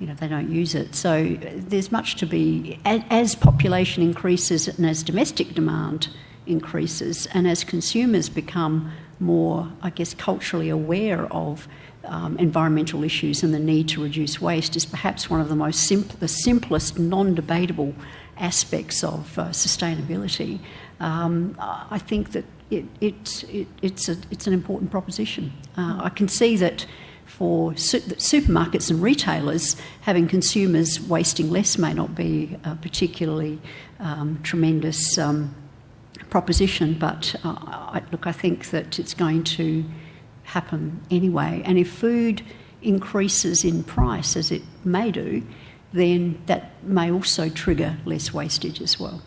you know, they don't use it. So there's much to be, as population increases and as domestic demand increases, and as consumers become more, I guess, culturally aware of um, environmental issues and the need to reduce waste, is perhaps one of the most simple, the simplest, non-debatable aspects of uh, sustainability. Um, I think that it, it, it, it's, a, it's an important proposition. Uh, I can see that for su- supermarkets and retailers, having consumers wasting less may not be a particularly um, tremendous um, proposition, but uh, I, look, I think that it's going to happen anyway. And if food increases in price, as it may do, then that may also trigger less wastage as well.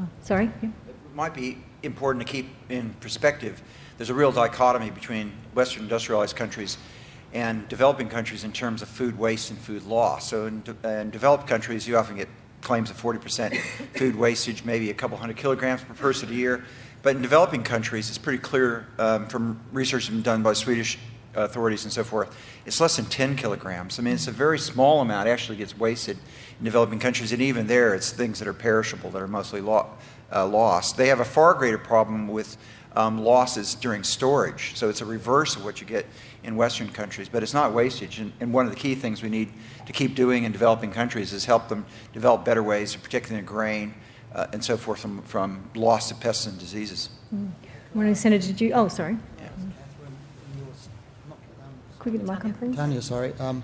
Oh, sorry? Yeah. It might be important to keep in perspective. There's a real dichotomy between Western industrialized countries and developing countries in terms of food waste and food loss. So in, de- in developed countries, you often get claims of 40% food wastage, maybe a couple hundred kilograms per person a year. But in developing countries, it's pretty clear um, from research done by Swedish authorities and so forth, it's less than 10 kilograms. I mean, it's a very small amount actually gets wasted in developing countries, and even there, it's things that are perishable that are mostly lo- uh, lost. They have a far greater problem with um, losses during storage, so it's a reverse of what you get in Western countries, but it's not wastage. And, and, one of the key things we need to keep doing in developing countries is help them develop better ways of protecting their grain uh, and so forth from, from loss to pests and diseases. Mm. Morning, Senator. Did you? Oh, sorry. Yeah. Quick the mic on, please. Tanya, sorry. Um,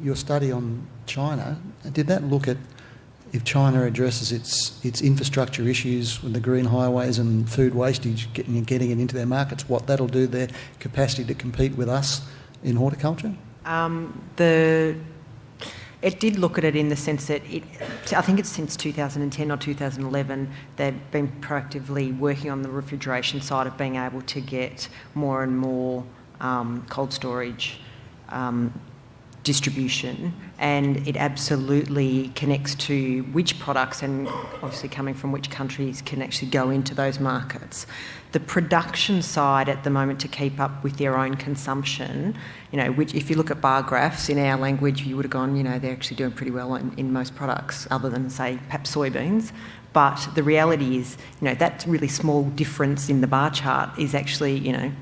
your study on China, did that look at if China addresses its its infrastructure issues with the green highways and food wastage, getting getting it into their markets, what that'll do their capacity to compete with us in horticulture? Um, the it did look at it in the sense that it, I think it's since 2010 or 2011 they've been proactively working on the refrigeration side of being able to get more and more um, cold storage um, distribution and it absolutely connects to which products and obviously coming from which countries can actually go into those markets. The production side at the moment to keep up with their own consumption, you know, which if you look at bar graphs in our language, you would have gone, you know, they're actually doing pretty well in, in most products other than say perhaps soybeans. But the reality is, you know, that really small difference in the bar chart is actually, you know,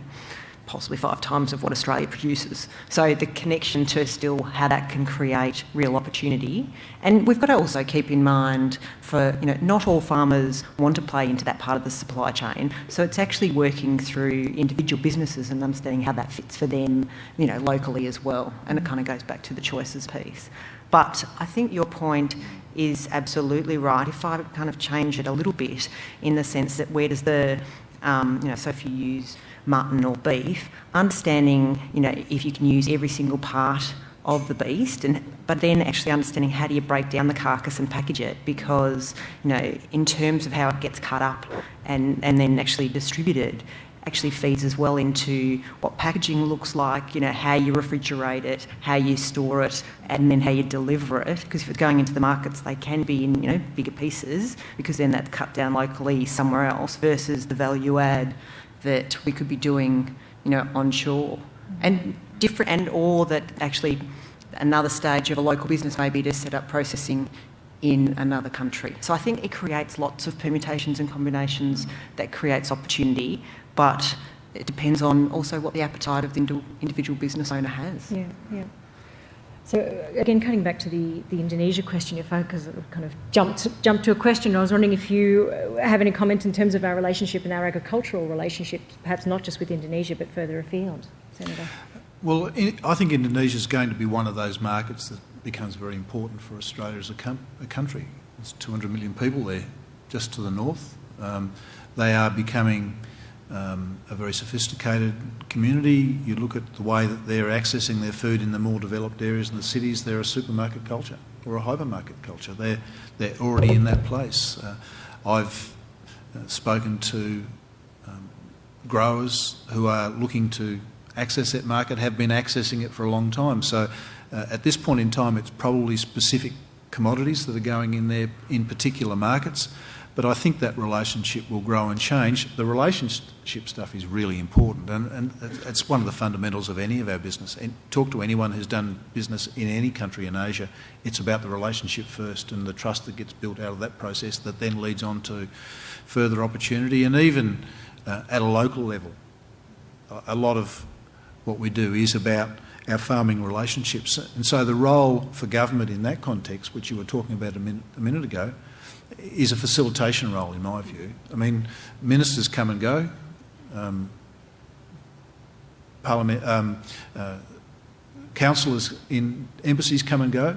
possibly five times of what Australia produces. So the connection to still how that can create real opportunity. And we've got to also keep in mind for, you know, not all farmers want to play into that part of the supply chain. So it's actually working through individual businesses and understanding how that fits for them, you know, locally as well. And it kind of goes back to the choices piece. But I think your point is absolutely right. If I kind of change it a little bit in the sense that where does the, um, you know, so if you use mutton or beef, understanding, you know, if you can use every single part of the beast and but then actually understanding how do you break down the carcass and package it because you know in terms of how it gets cut up and and then actually distributed actually feeds as well into what packaging looks like, you know, how you refrigerate it, how you store it, and then how you deliver it. Because if it's going into the markets, they can be in, you know, bigger pieces because then that's cut down locally somewhere else versus the value add that we could be doing, you know, onshore. And different, and or that actually another stage of a local business may be to set up processing in another country. So I think it creates lots of permutations and combinations that creates opportunity, but it depends on also what the appetite of the individual business owner has. Yeah, yeah. So again, cutting back to the, the Indonesia question, if I kind of jumped jumped to a question, I was wondering if you have any comment in terms of our relationship and our agricultural relationship, perhaps not just with Indonesia but further afield, Senator. Well, I think Indonesia is going to be one of those markets that becomes very important for Australia as a, a country. There's 200 million people there, just to the north. Um, they are becoming um, a very sophisticated community. You look at the way that they're accessing their food in the more developed areas in the cities, they're a supermarket culture or a hypermarket culture. They're, they're already in that place. Uh, I've uh, spoken to um, growers who are looking to access that market, have been accessing it for a long time. So uh, at this point in time, it's probably specific commodities that are going in there in particular markets. But I think that relationship will grow and change. The relationship stuff is really important, and, and it's one of the fundamentals of any of our business. And talk to anyone who's done business in any country in Asia, it's about the relationship first and the trust that gets built out of that process that then leads on to further opportunity. And even uh, at a local level, a lot of what we do is about our farming relationships. And so the role for government in that context, which you were talking about a minute, a minute ago, is a facilitation role in my view. I mean, ministers come and go, um, parliament, um, uh, councillors in embassies come and go,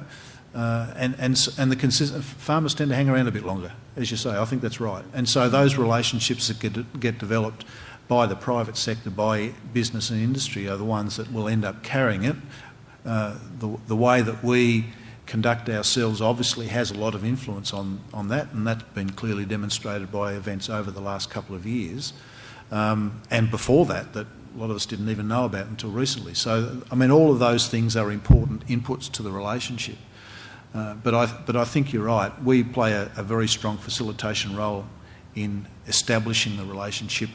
uh, and, and, and the consistent, farmers tend to hang around a bit longer, as you say. I think that's right. And so those relationships that get, get developed by the private sector, by business and industry, are the ones that will end up carrying it. Uh, the, the way that we conduct ourselves obviously has a lot of influence on, on that, and that's been clearly demonstrated by events over the last couple of years. Um, and before that, that a lot of us didn't even know about until recently. So, I mean, all of those things are important inputs to the relationship. Uh, but, I, but I think you're right. We play a, a very strong facilitation role in establishing the relationship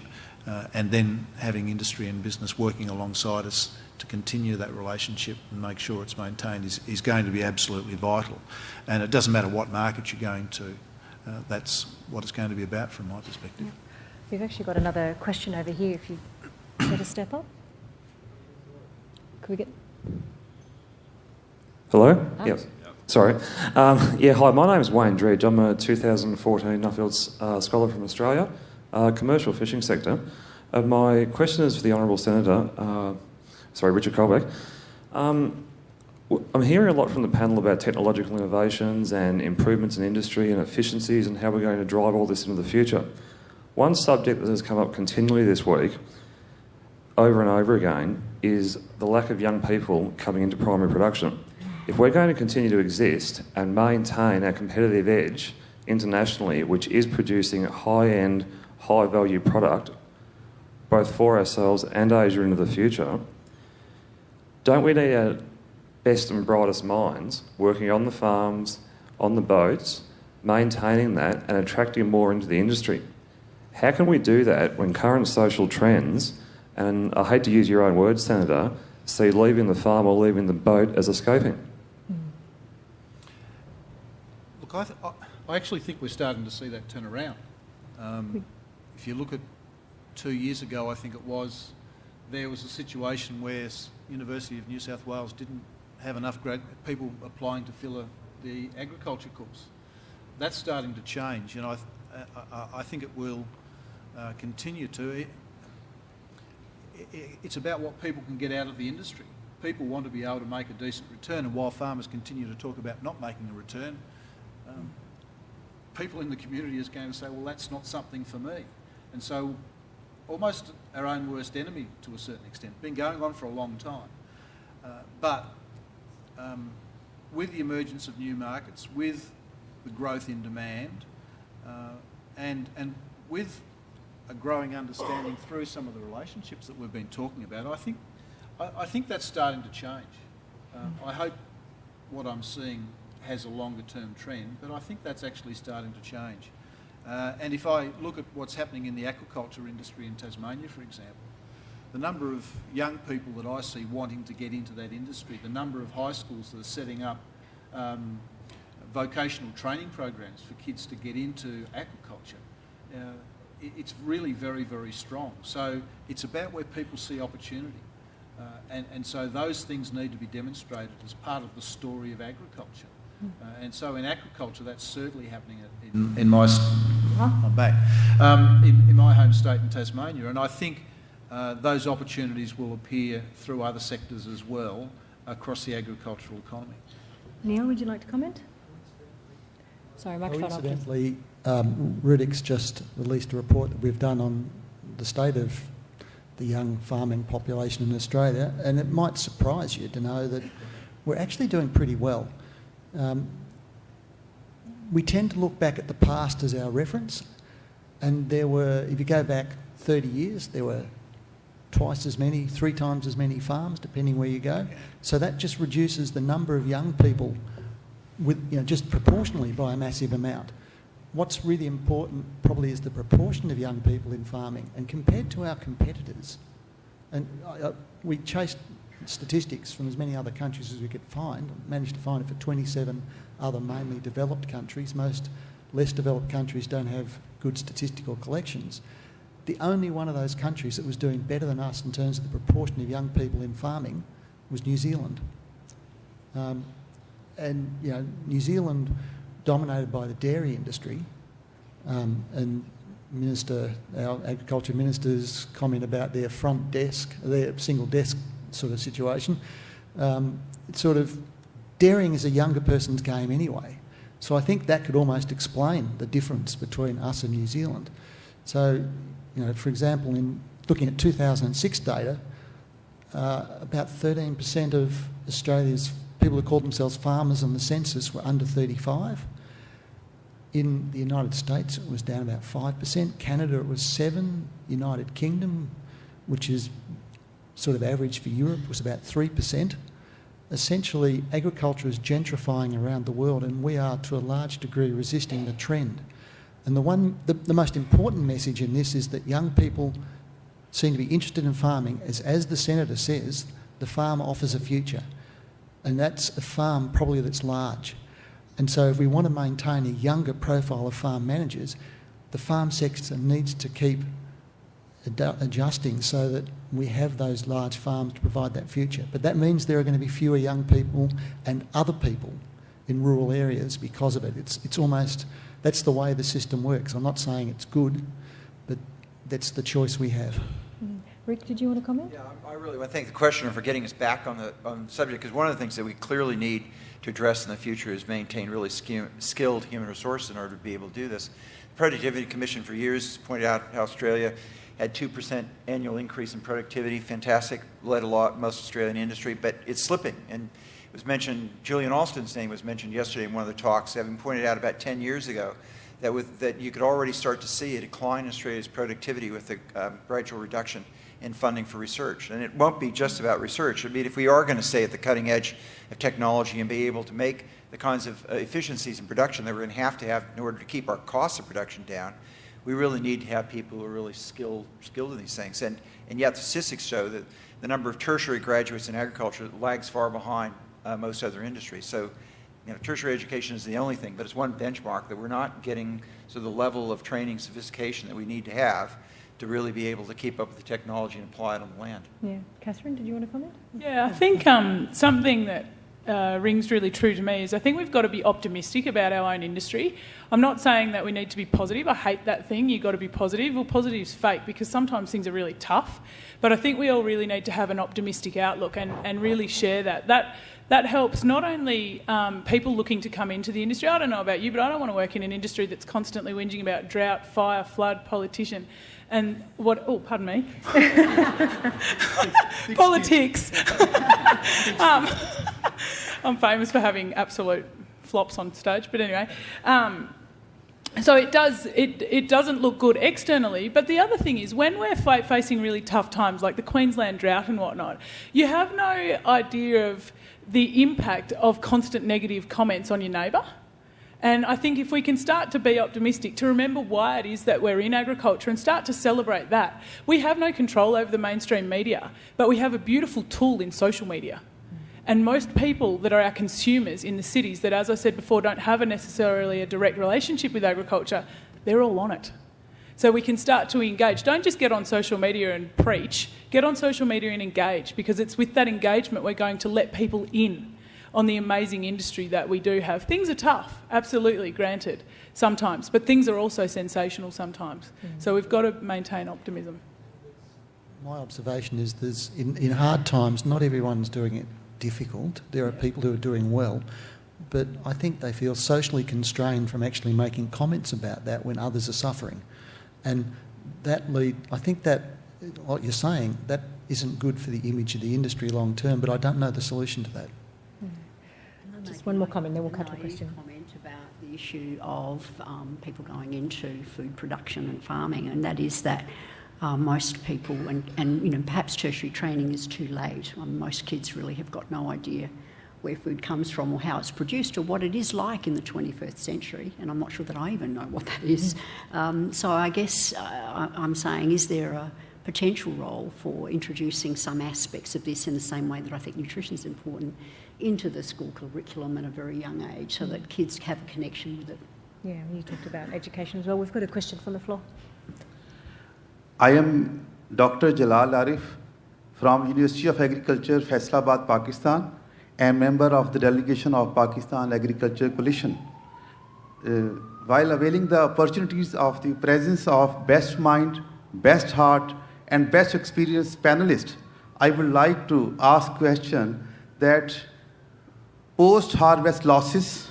uh, and then having industry and business working alongside us to continue that relationship and make sure it's maintained is, is going to be absolutely vital. And it doesn't matter what market you're going to, uh, that's what it's going to be about from my perspective. Yeah. We've actually got another question over here if you [COUGHS] care to step up. Could we get... Hello? Ah. Yes. Sorry. Um, yeah, hi, my name is Wayne Dredge. I'm a 2014 Nuffields uh, Scholar from Australia, uh, commercial fishing sector. Uh, my question is for the Honourable Senator, uh, sorry, Richard Colbeck. Um, I'm hearing a lot from the panel about technological innovations and improvements in industry and efficiencies and how we're going to drive all this into the future. One subject that has come up continually this week, over and over again, is the lack of young people coming into primary production. If we're going to continue to exist and maintain our competitive edge internationally, which is producing high end, high value product, both for ourselves and Asia into the future, don't we need our best and brightest minds working on the farms, on the boats, maintaining that and attracting more into the industry? How can we do that when current social trends, and I hate to use your own words, Senator, see leaving the farm or leaving the boat as escaping? Look, I, th- I actually think we're starting to see that turn around. Um, if you look at two years ago, I think it was, there was a situation where University of New South Wales didn't have enough grad people applying to fill a, the agriculture course. That's starting to change, and I, I, I think it will uh, continue to. It, it, it's about what people can get out of the industry. People want to be able to make a decent return, and while farmers continue to talk about not making a return, um, people in the community is going to say, well, that's not something for me. And so almost our own worst enemy to a certain extent. Been going on for a long time. Uh, but um, with the emergence of new markets, with the growth in demand, uh, and, and with a growing understanding through some of the relationships that we've been talking about, I think, I, I think that's starting to change. Um, I hope what I'm seeing has a longer term trend, but I think that's actually starting to change. Uh, and if I look at what's happening in the aquaculture industry in Tasmania, for example, the number of young people that I see wanting to get into that industry, the number of high schools that are setting up um, vocational training programs for kids to get into aquaculture, uh, it's really very, very strong. So it's about where people see opportunity. Uh, and, and so those things need to be demonstrated as part of the story of agriculture. Uh, and so in agriculture, that's certainly happening in, in my I'm back um, in, in, my home state in Tasmania, and I think uh, those opportunities will appear through other sectors as well across the agricultural economy. Neil, would you like to comment? Sorry, microphone well, incidentally, um, RIRDC just released a report that we've done on the state of the young farming population in Australia, and it might surprise you to know that we're actually doing pretty well. Um, we tend to look back at the past as our reference, and there were, if you go back 30 years, there were twice as many, three times as many farms, depending where you go. So that just reduces the number of young people with, you know, just proportionally by a massive amount. What's really important probably is the proportion of young people in farming, and compared to our competitors, and I, I, we chased statistics from as many other countries as we could find, managed to find it for 27 other mainly developed countries. Most less developed countries don't have good statistical collections. The only one of those countries that was doing better than us in terms of the proportion of young people in farming was New Zealand. Um, and, you know, New Zealand dominated by the dairy industry um, and Minister, our agriculture minister's comment about their front desk, their single desk sort of situation. Um, it's sort of dairying is a younger person's game anyway. So I think that could almost explain the difference between us and New Zealand. So, you know, for example, in looking at 2006 data, uh, about 13% of Australia's people who called themselves farmers on the census were under 35. In the United States, it was down about 5%. Canada, it was 7 United Kingdom, which is sort of average for Europe was about 3%. Essentially, agriculture is gentrifying around the world, and we are to a large degree resisting the trend. And the, one, the, the most important message in this is that young people seem to be interested in farming, as, as the Senator says, the farm offers a future. And that's a farm probably that's large. And so if we want to maintain a younger profile of farm managers, the farm sector needs to keep adjusting so that we have those large farms to provide that future. But that means there are going to be fewer young people and other people in rural areas because of it. It's, it's almost, that's the way the system works. I'm not saying it's good, but that's the choice we have. Mm. Rick, did you want to comment? Yeah, I really want to thank the questioner for getting us back on the, on the subject because one of the things that we clearly need to address in the future is maintain really skilled human resources in order to be able to do this. The Productivity Commission for years pointed out how Australia had 2% annual increase in productivity, fantastic, led a lot, most Australian industry, but it's slipping. And it was mentioned, Julian Alston's name was mentioned yesterday in one of the talks, having pointed out about 10 years ago that, with, that you could already start to see a decline in Australia's productivity with the um, gradual reduction in funding for research. And it won't be just about research. I mean, if we are going to stay at the cutting edge of technology and be able to make the kinds of uh, efficiencies in production that we're going to have to have in order to keep our costs of production down, we really need to have people who are really skilled, skilled in these things. And, and yet the statistics show that the number of tertiary graduates in agriculture lags far behind uh, most other industries. So you know, tertiary education is the only thing, but it's one benchmark that we're not getting to the level of training sophistication that we need to have to really be able to keep up with the technology and apply it on the land. Yeah. Catherine, did you want to comment? Yeah, I think um, something that uh, rings really true to me is I think we've got to be optimistic about our own industry. I'm not saying that we need to be positive. I hate that thing. You've got to be positive. Well, positive is fake because sometimes things are really tough. But I think we all really need to have an optimistic outlook and, and really share that. That that helps not only um, people looking to come into the industry. I don't know about you, but I don't want to work in an industry that's constantly whinging about drought, fire, flood, politician. And what, oh, pardon me. [LAUGHS] Politics. [LAUGHS] um, [LAUGHS] I'm famous for having absolute flops on stage, but anyway. Um, so it does it, it doesn't look good externally but the other thing is when we're facing really tough times like the queensland drought and whatnot you have no idea of the impact of constant negative comments on your neighbour and I think if we can start to be optimistic, to remember why it is that we're in agriculture and start to celebrate that, we have no control over the mainstream media, but we have a beautiful tool in social media. And most people that are our consumers in the cities that, as I said before, don't have a necessarily a direct relationship with agriculture, they're all on it. So we can start to engage. Don't just get on social media and preach, get on social media and engage because it's with that engagement we're going to let people in on the amazing industry that we do have. Things are tough, absolutely, granted, sometimes, but things are also sensational sometimes. Mm. So we've got to maintain optimism. My observation is there's in, in hard times, not everyone's doing it difficult. There are people who are doing well, but I think they feel socially constrained from actually making comments about that when others are suffering. And that lead, I think that, what you're saying, that isn't good for the image of the industry long term, but I don't know the solution to that. Mm. Just one more comment, then we'll cut to a question. comment about the issue of um, people going into food production and farming, and that is that uh, most people, and, and you know, perhaps tertiary training is too late. Um, most kids really have got no idea where food comes from or how it's produced or what it is like in the 21st century, and I'm not sure that I even know what that is. Um, so I guess uh, I'm saying, is there a potential role for introducing some aspects of this in the same way that I think nutrition is important into the school curriculum at a very young age so that kids have a connection with it? Yeah, you talked about education as well. We've got a question from the floor. I am Dr. Jalal Arif from University of Agriculture, Faisalabad, Pakistan, and member of the delegation of Pakistan Agriculture Coalition. Uh, while availing the opportunities of the presence of best mind, best heart, and best experienced panelists, I would like to ask question that post-harvest losses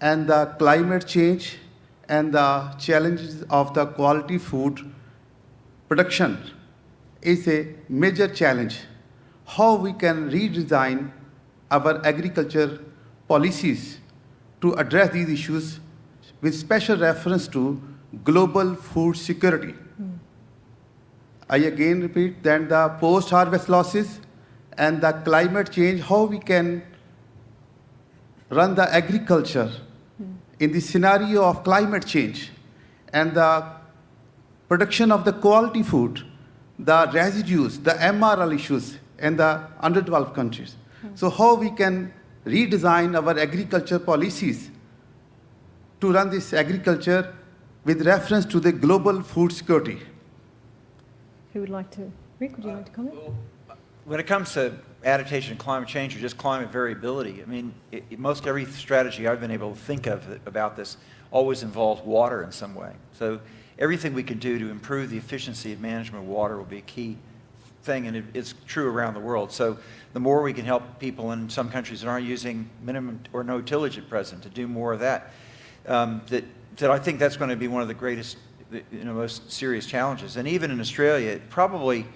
and the climate change and the challenges of the quality food production is a major challenge. How we can redesign our agriculture policies to address these issues with special reference to global food security. I again repeat that the post-harvest losses and the climate change, how we can run the agriculture in the scenario of climate change and the production of the quality food, the residues, the MRL issues in the underdeveloped countries. So how we can redesign our agriculture policies to run this agriculture with reference to the global food security. Who would like to? Rick, would you like to comment? When it comes to adaptation to climate change or just climate variability, I mean, it, it, most every strategy I've been able to think of about this always involves water in some way. So everything we can do to improve the efficiency of management of water will be a key thing, and it, it's true around the world. So the more we can help people in some countries that aren't using minimum or no tillage at present to do more of that, um, that, that I think that's going to be one of the greatest, you know, most serious challenges. And even in Australia, probably,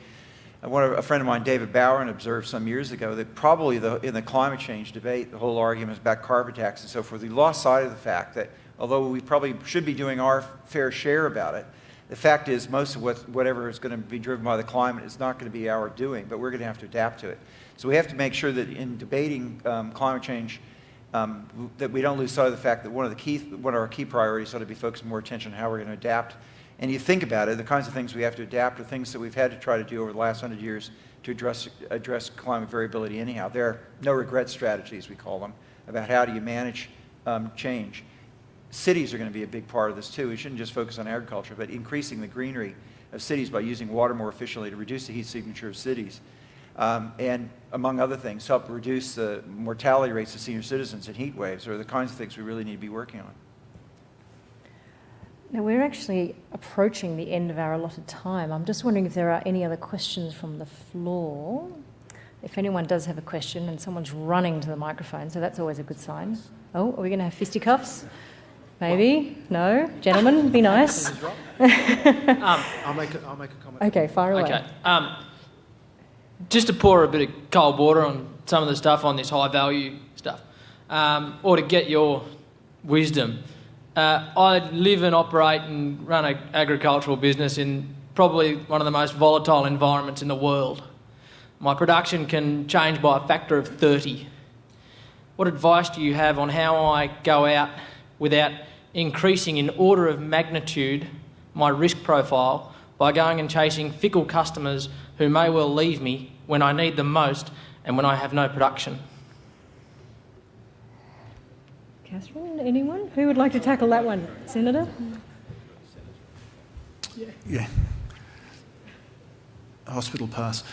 one of, a friend of mine, David Bowen, observed some years ago that probably the, in the climate change debate, the whole argument is about carbon tax and so forth. We lost sight of the fact that although we probably should be doing our fair share about it. The fact is, most of what, whatever is going to be driven by the climate is not going to be our doing, but we're going to have to adapt to it. So we have to make sure that in debating um, climate change, um, that we don't lose sight of the fact that one of the key, one of our key priorities ought to be focusing more attention on how we're going to adapt. And you think about it, the kinds of things we have to adapt are things that we've had to try to do over the last hundred years to address, address climate variability anyhow. There are no regret strategies, we call them, about how do you manage um, change cities are going to be a big part of this too. We shouldn't just focus on agriculture, but increasing the greenery of cities by using water more efficiently to reduce the heat signature of cities. Um, and among other things, help reduce the mortality rates of senior citizens in heat waves are the kinds of things we really need to be working on. Now, we're actually approaching the end of our allotted time. I'm just wondering if there are any other questions from the floor. If anyone does have a question and someone's running to the microphone, so that's always a good sign. Oh, are we going to have fisticuffs? Maybe? No? Gentlemen, be nice. [LAUGHS] um, I'll, make a, I'll make a comment. Okay, fire away. Okay. Um, just to pour a bit of cold water on some of the stuff on this high value stuff, um, or to get your wisdom. Uh, I live and operate and run an agricultural business in probably one of the most volatile environments in the world. My production can change by a factor of 30. What advice do you have on how I go out without increasing in order of magnitude my risk profile by going and chasing fickle customers who may well leave me when I need them most and when I have no production? Catherine, anyone? Who would like to tackle that one? Senator? Yeah. yeah. Hospital pass.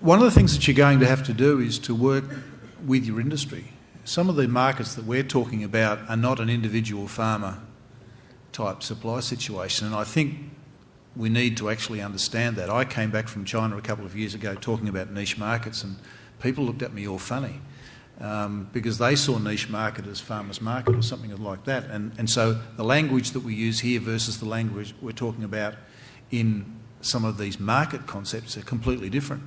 One of the things that you're going to have to do is to work with your industry. Some of the markets that we're talking about are not an individual farmer type supply situation, and I think we need to actually understand that. I came back from China a couple of years ago talking about niche markets, and people looked at me all funny um, because they saw niche market as farmers market or something like that. And, and so the language that we use here versus the language we're talking about in some of these market concepts are completely different.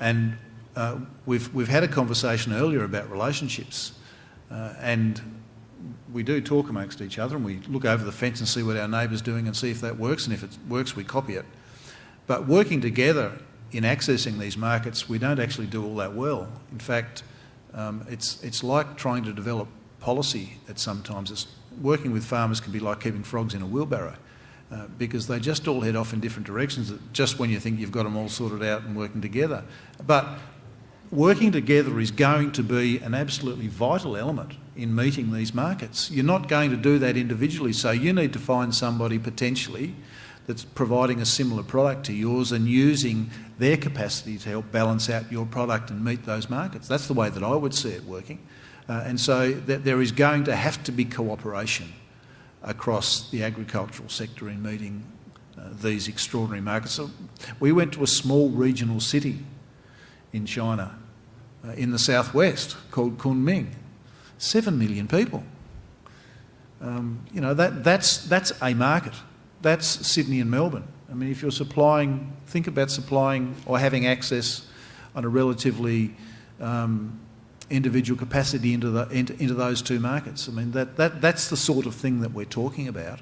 And uh, we've, we've had a conversation earlier about relationships uh, and we do talk amongst each other and we look over the fence and see what our neighbour's doing and see if that works and if it works we copy it. But working together in accessing these markets we don't actually do all that well. In fact um, it's, it's like trying to develop policy at sometimes. It's, working with farmers can be like keeping frogs in a wheelbarrow uh, because they just all head off in different directions just when you think you've got them all sorted out and working together. But working together is going to be an absolutely vital element in meeting these markets. You're not going to do that individually, so you need to find somebody potentially that's providing a similar product to yours and using their capacity to help balance out your product and meet those markets. That's the way that I would see it working. Uh, and so there is going to have to be cooperation across the agricultural sector in meeting uh, these extraordinary markets. So we went to a small regional city in China, uh, in the southwest, called Kunming. Seven million people. Um, you know, that, that's, that's a market. That's Sydney and Melbourne. I mean, if you're supplying, think about supplying or having access on a relatively um, individual capacity into, the, into, into, those two markets. I mean, that, that, that's the sort of thing that we're talking about.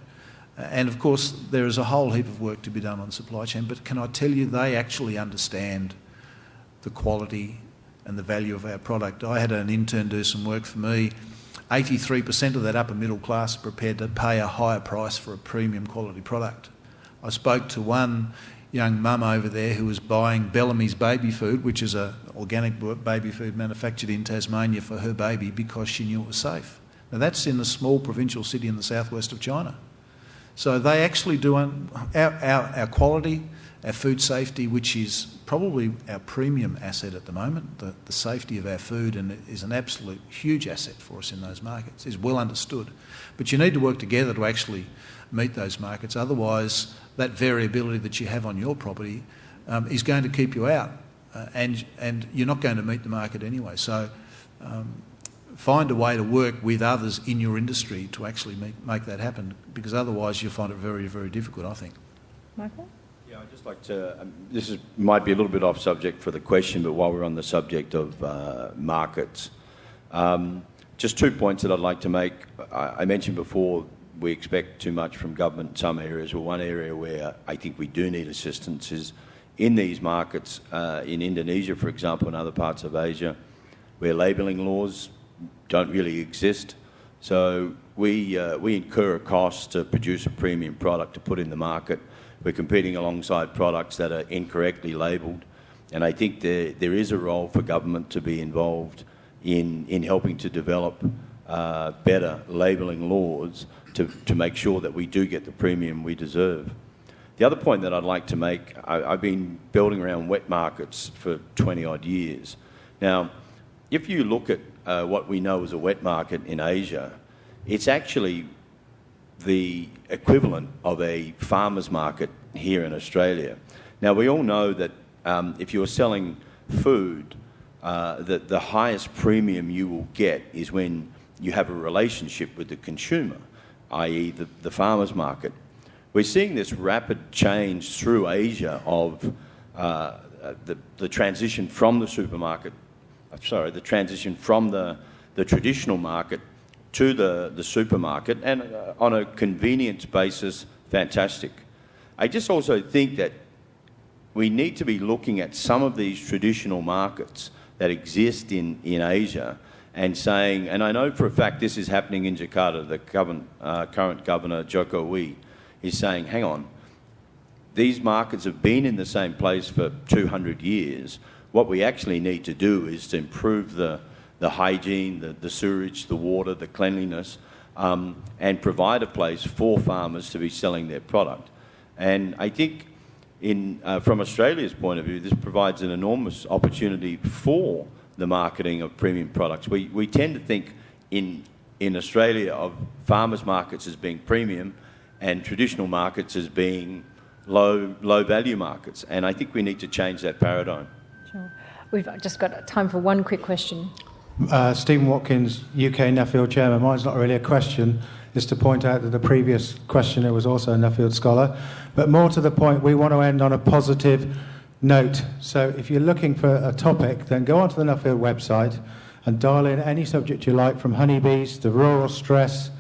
And of course, there is a whole heap of work to be done on supply chain, but can I tell you, they actually understand the quality and the value of our product. I had an intern do some work for me 83% of that upper middle class are prepared to pay a higher price for a premium quality product. I spoke to one young mum over there who was buying Bellamy's baby food, which is an organic baby food manufactured in Tasmania for her baby because she knew it was safe. Now that's in a small provincial city in the southwest of China. So they actually do our, our, our quality, our food safety, which is probably our premium asset at the moment, the, the safety of our food, and is an absolute huge asset for us in those markets, is well understood. But you need to work together to actually meet those markets. Otherwise, that variability that you have on your property um, is going to keep you out, uh, and, and you're not going to meet the market anyway. So um, find a way to work with others in your industry to actually make, make that happen, because otherwise you'll find it very, very difficult, I think. Michael? Just like to. Um, this is, might be a little bit off subject for the question, but while we're on the subject of uh, markets, um, just two points that I'd like to make. I, I, mentioned before we expect too much from government in some areas. Well, one area where I think we do need assistance is in these markets, uh, in Indonesia, for example, and other parts of Asia, where labelling laws don't really exist. So we, uh, we incur a cost to produce a premium product to put in the market we're competing alongside products that are incorrectly labelled. And I think there, there is a role for government to be involved in, in helping to develop uh, better labelling laws to, to make sure that we do get the premium we deserve. The other point that I'd like to make, I, I've been building around wet markets for 20 odd years. Now, if you look at uh, what we know as a wet market in Asia, it's actually the equivalent of a farmer's market here in Australia. Now, we all know that um, if you're selling food, uh, that the highest premium you will get is when you have a relationship with the consumer, i.e., the, the farmer's market. We're seeing this rapid change through Asia of uh, the, the transition from the supermarket, uh, sorry, the transition from the, the traditional market to the, the supermarket, and uh, on a convenience basis, fantastic. I just also think that we need to be looking at some of these traditional markets that exist in, in Asia and saying, and I know for a fact this is happening in Jakarta, the govern, uh, current governor, Jokowi, is saying, hang on, these markets have been in the same place for 200 years. What we actually need to do is to improve the, the hygiene, the, the sewerage, the water, the cleanliness, um, and provide a place for farmers to be selling their product. And I think in, uh, from Australia's point of view, this provides an enormous opportunity for the marketing of premium products. We, we tend to think in, in Australia of farmers' markets as being premium and traditional markets as being low, low value markets. And I think we need to change that paradigm. Sure. We've just got time for one quick question. Uh, Stephen Watkins, UK Nuffield Chairman. Mine's not really a question, is to point out that the previous questioner was also a Nuffield scholar. But more to the point, we want to end on a positive note. So if you're looking for a topic, then go onto the Nuffield website and dial in any subject you like, from honeybees to rural stress,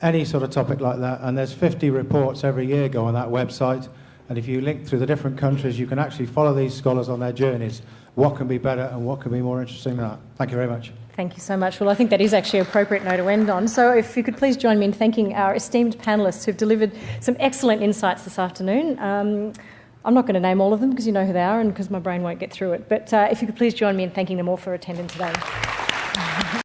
any sort of topic like that. And there's 50 reports every year go on that website. And if you link through the different countries, you can actually follow these scholars on their journeys. What can be better and what can be more interesting than that? Thank you very much. Thank you so much. Well, I think that is actually an appropriate note to end on. So, if you could please join me in thanking our esteemed panellists who've delivered some excellent insights this afternoon. Um, I'm not going to name all of them because you know who they are and because my brain won't get through it. But uh, if you could please join me in thanking them all for attending today.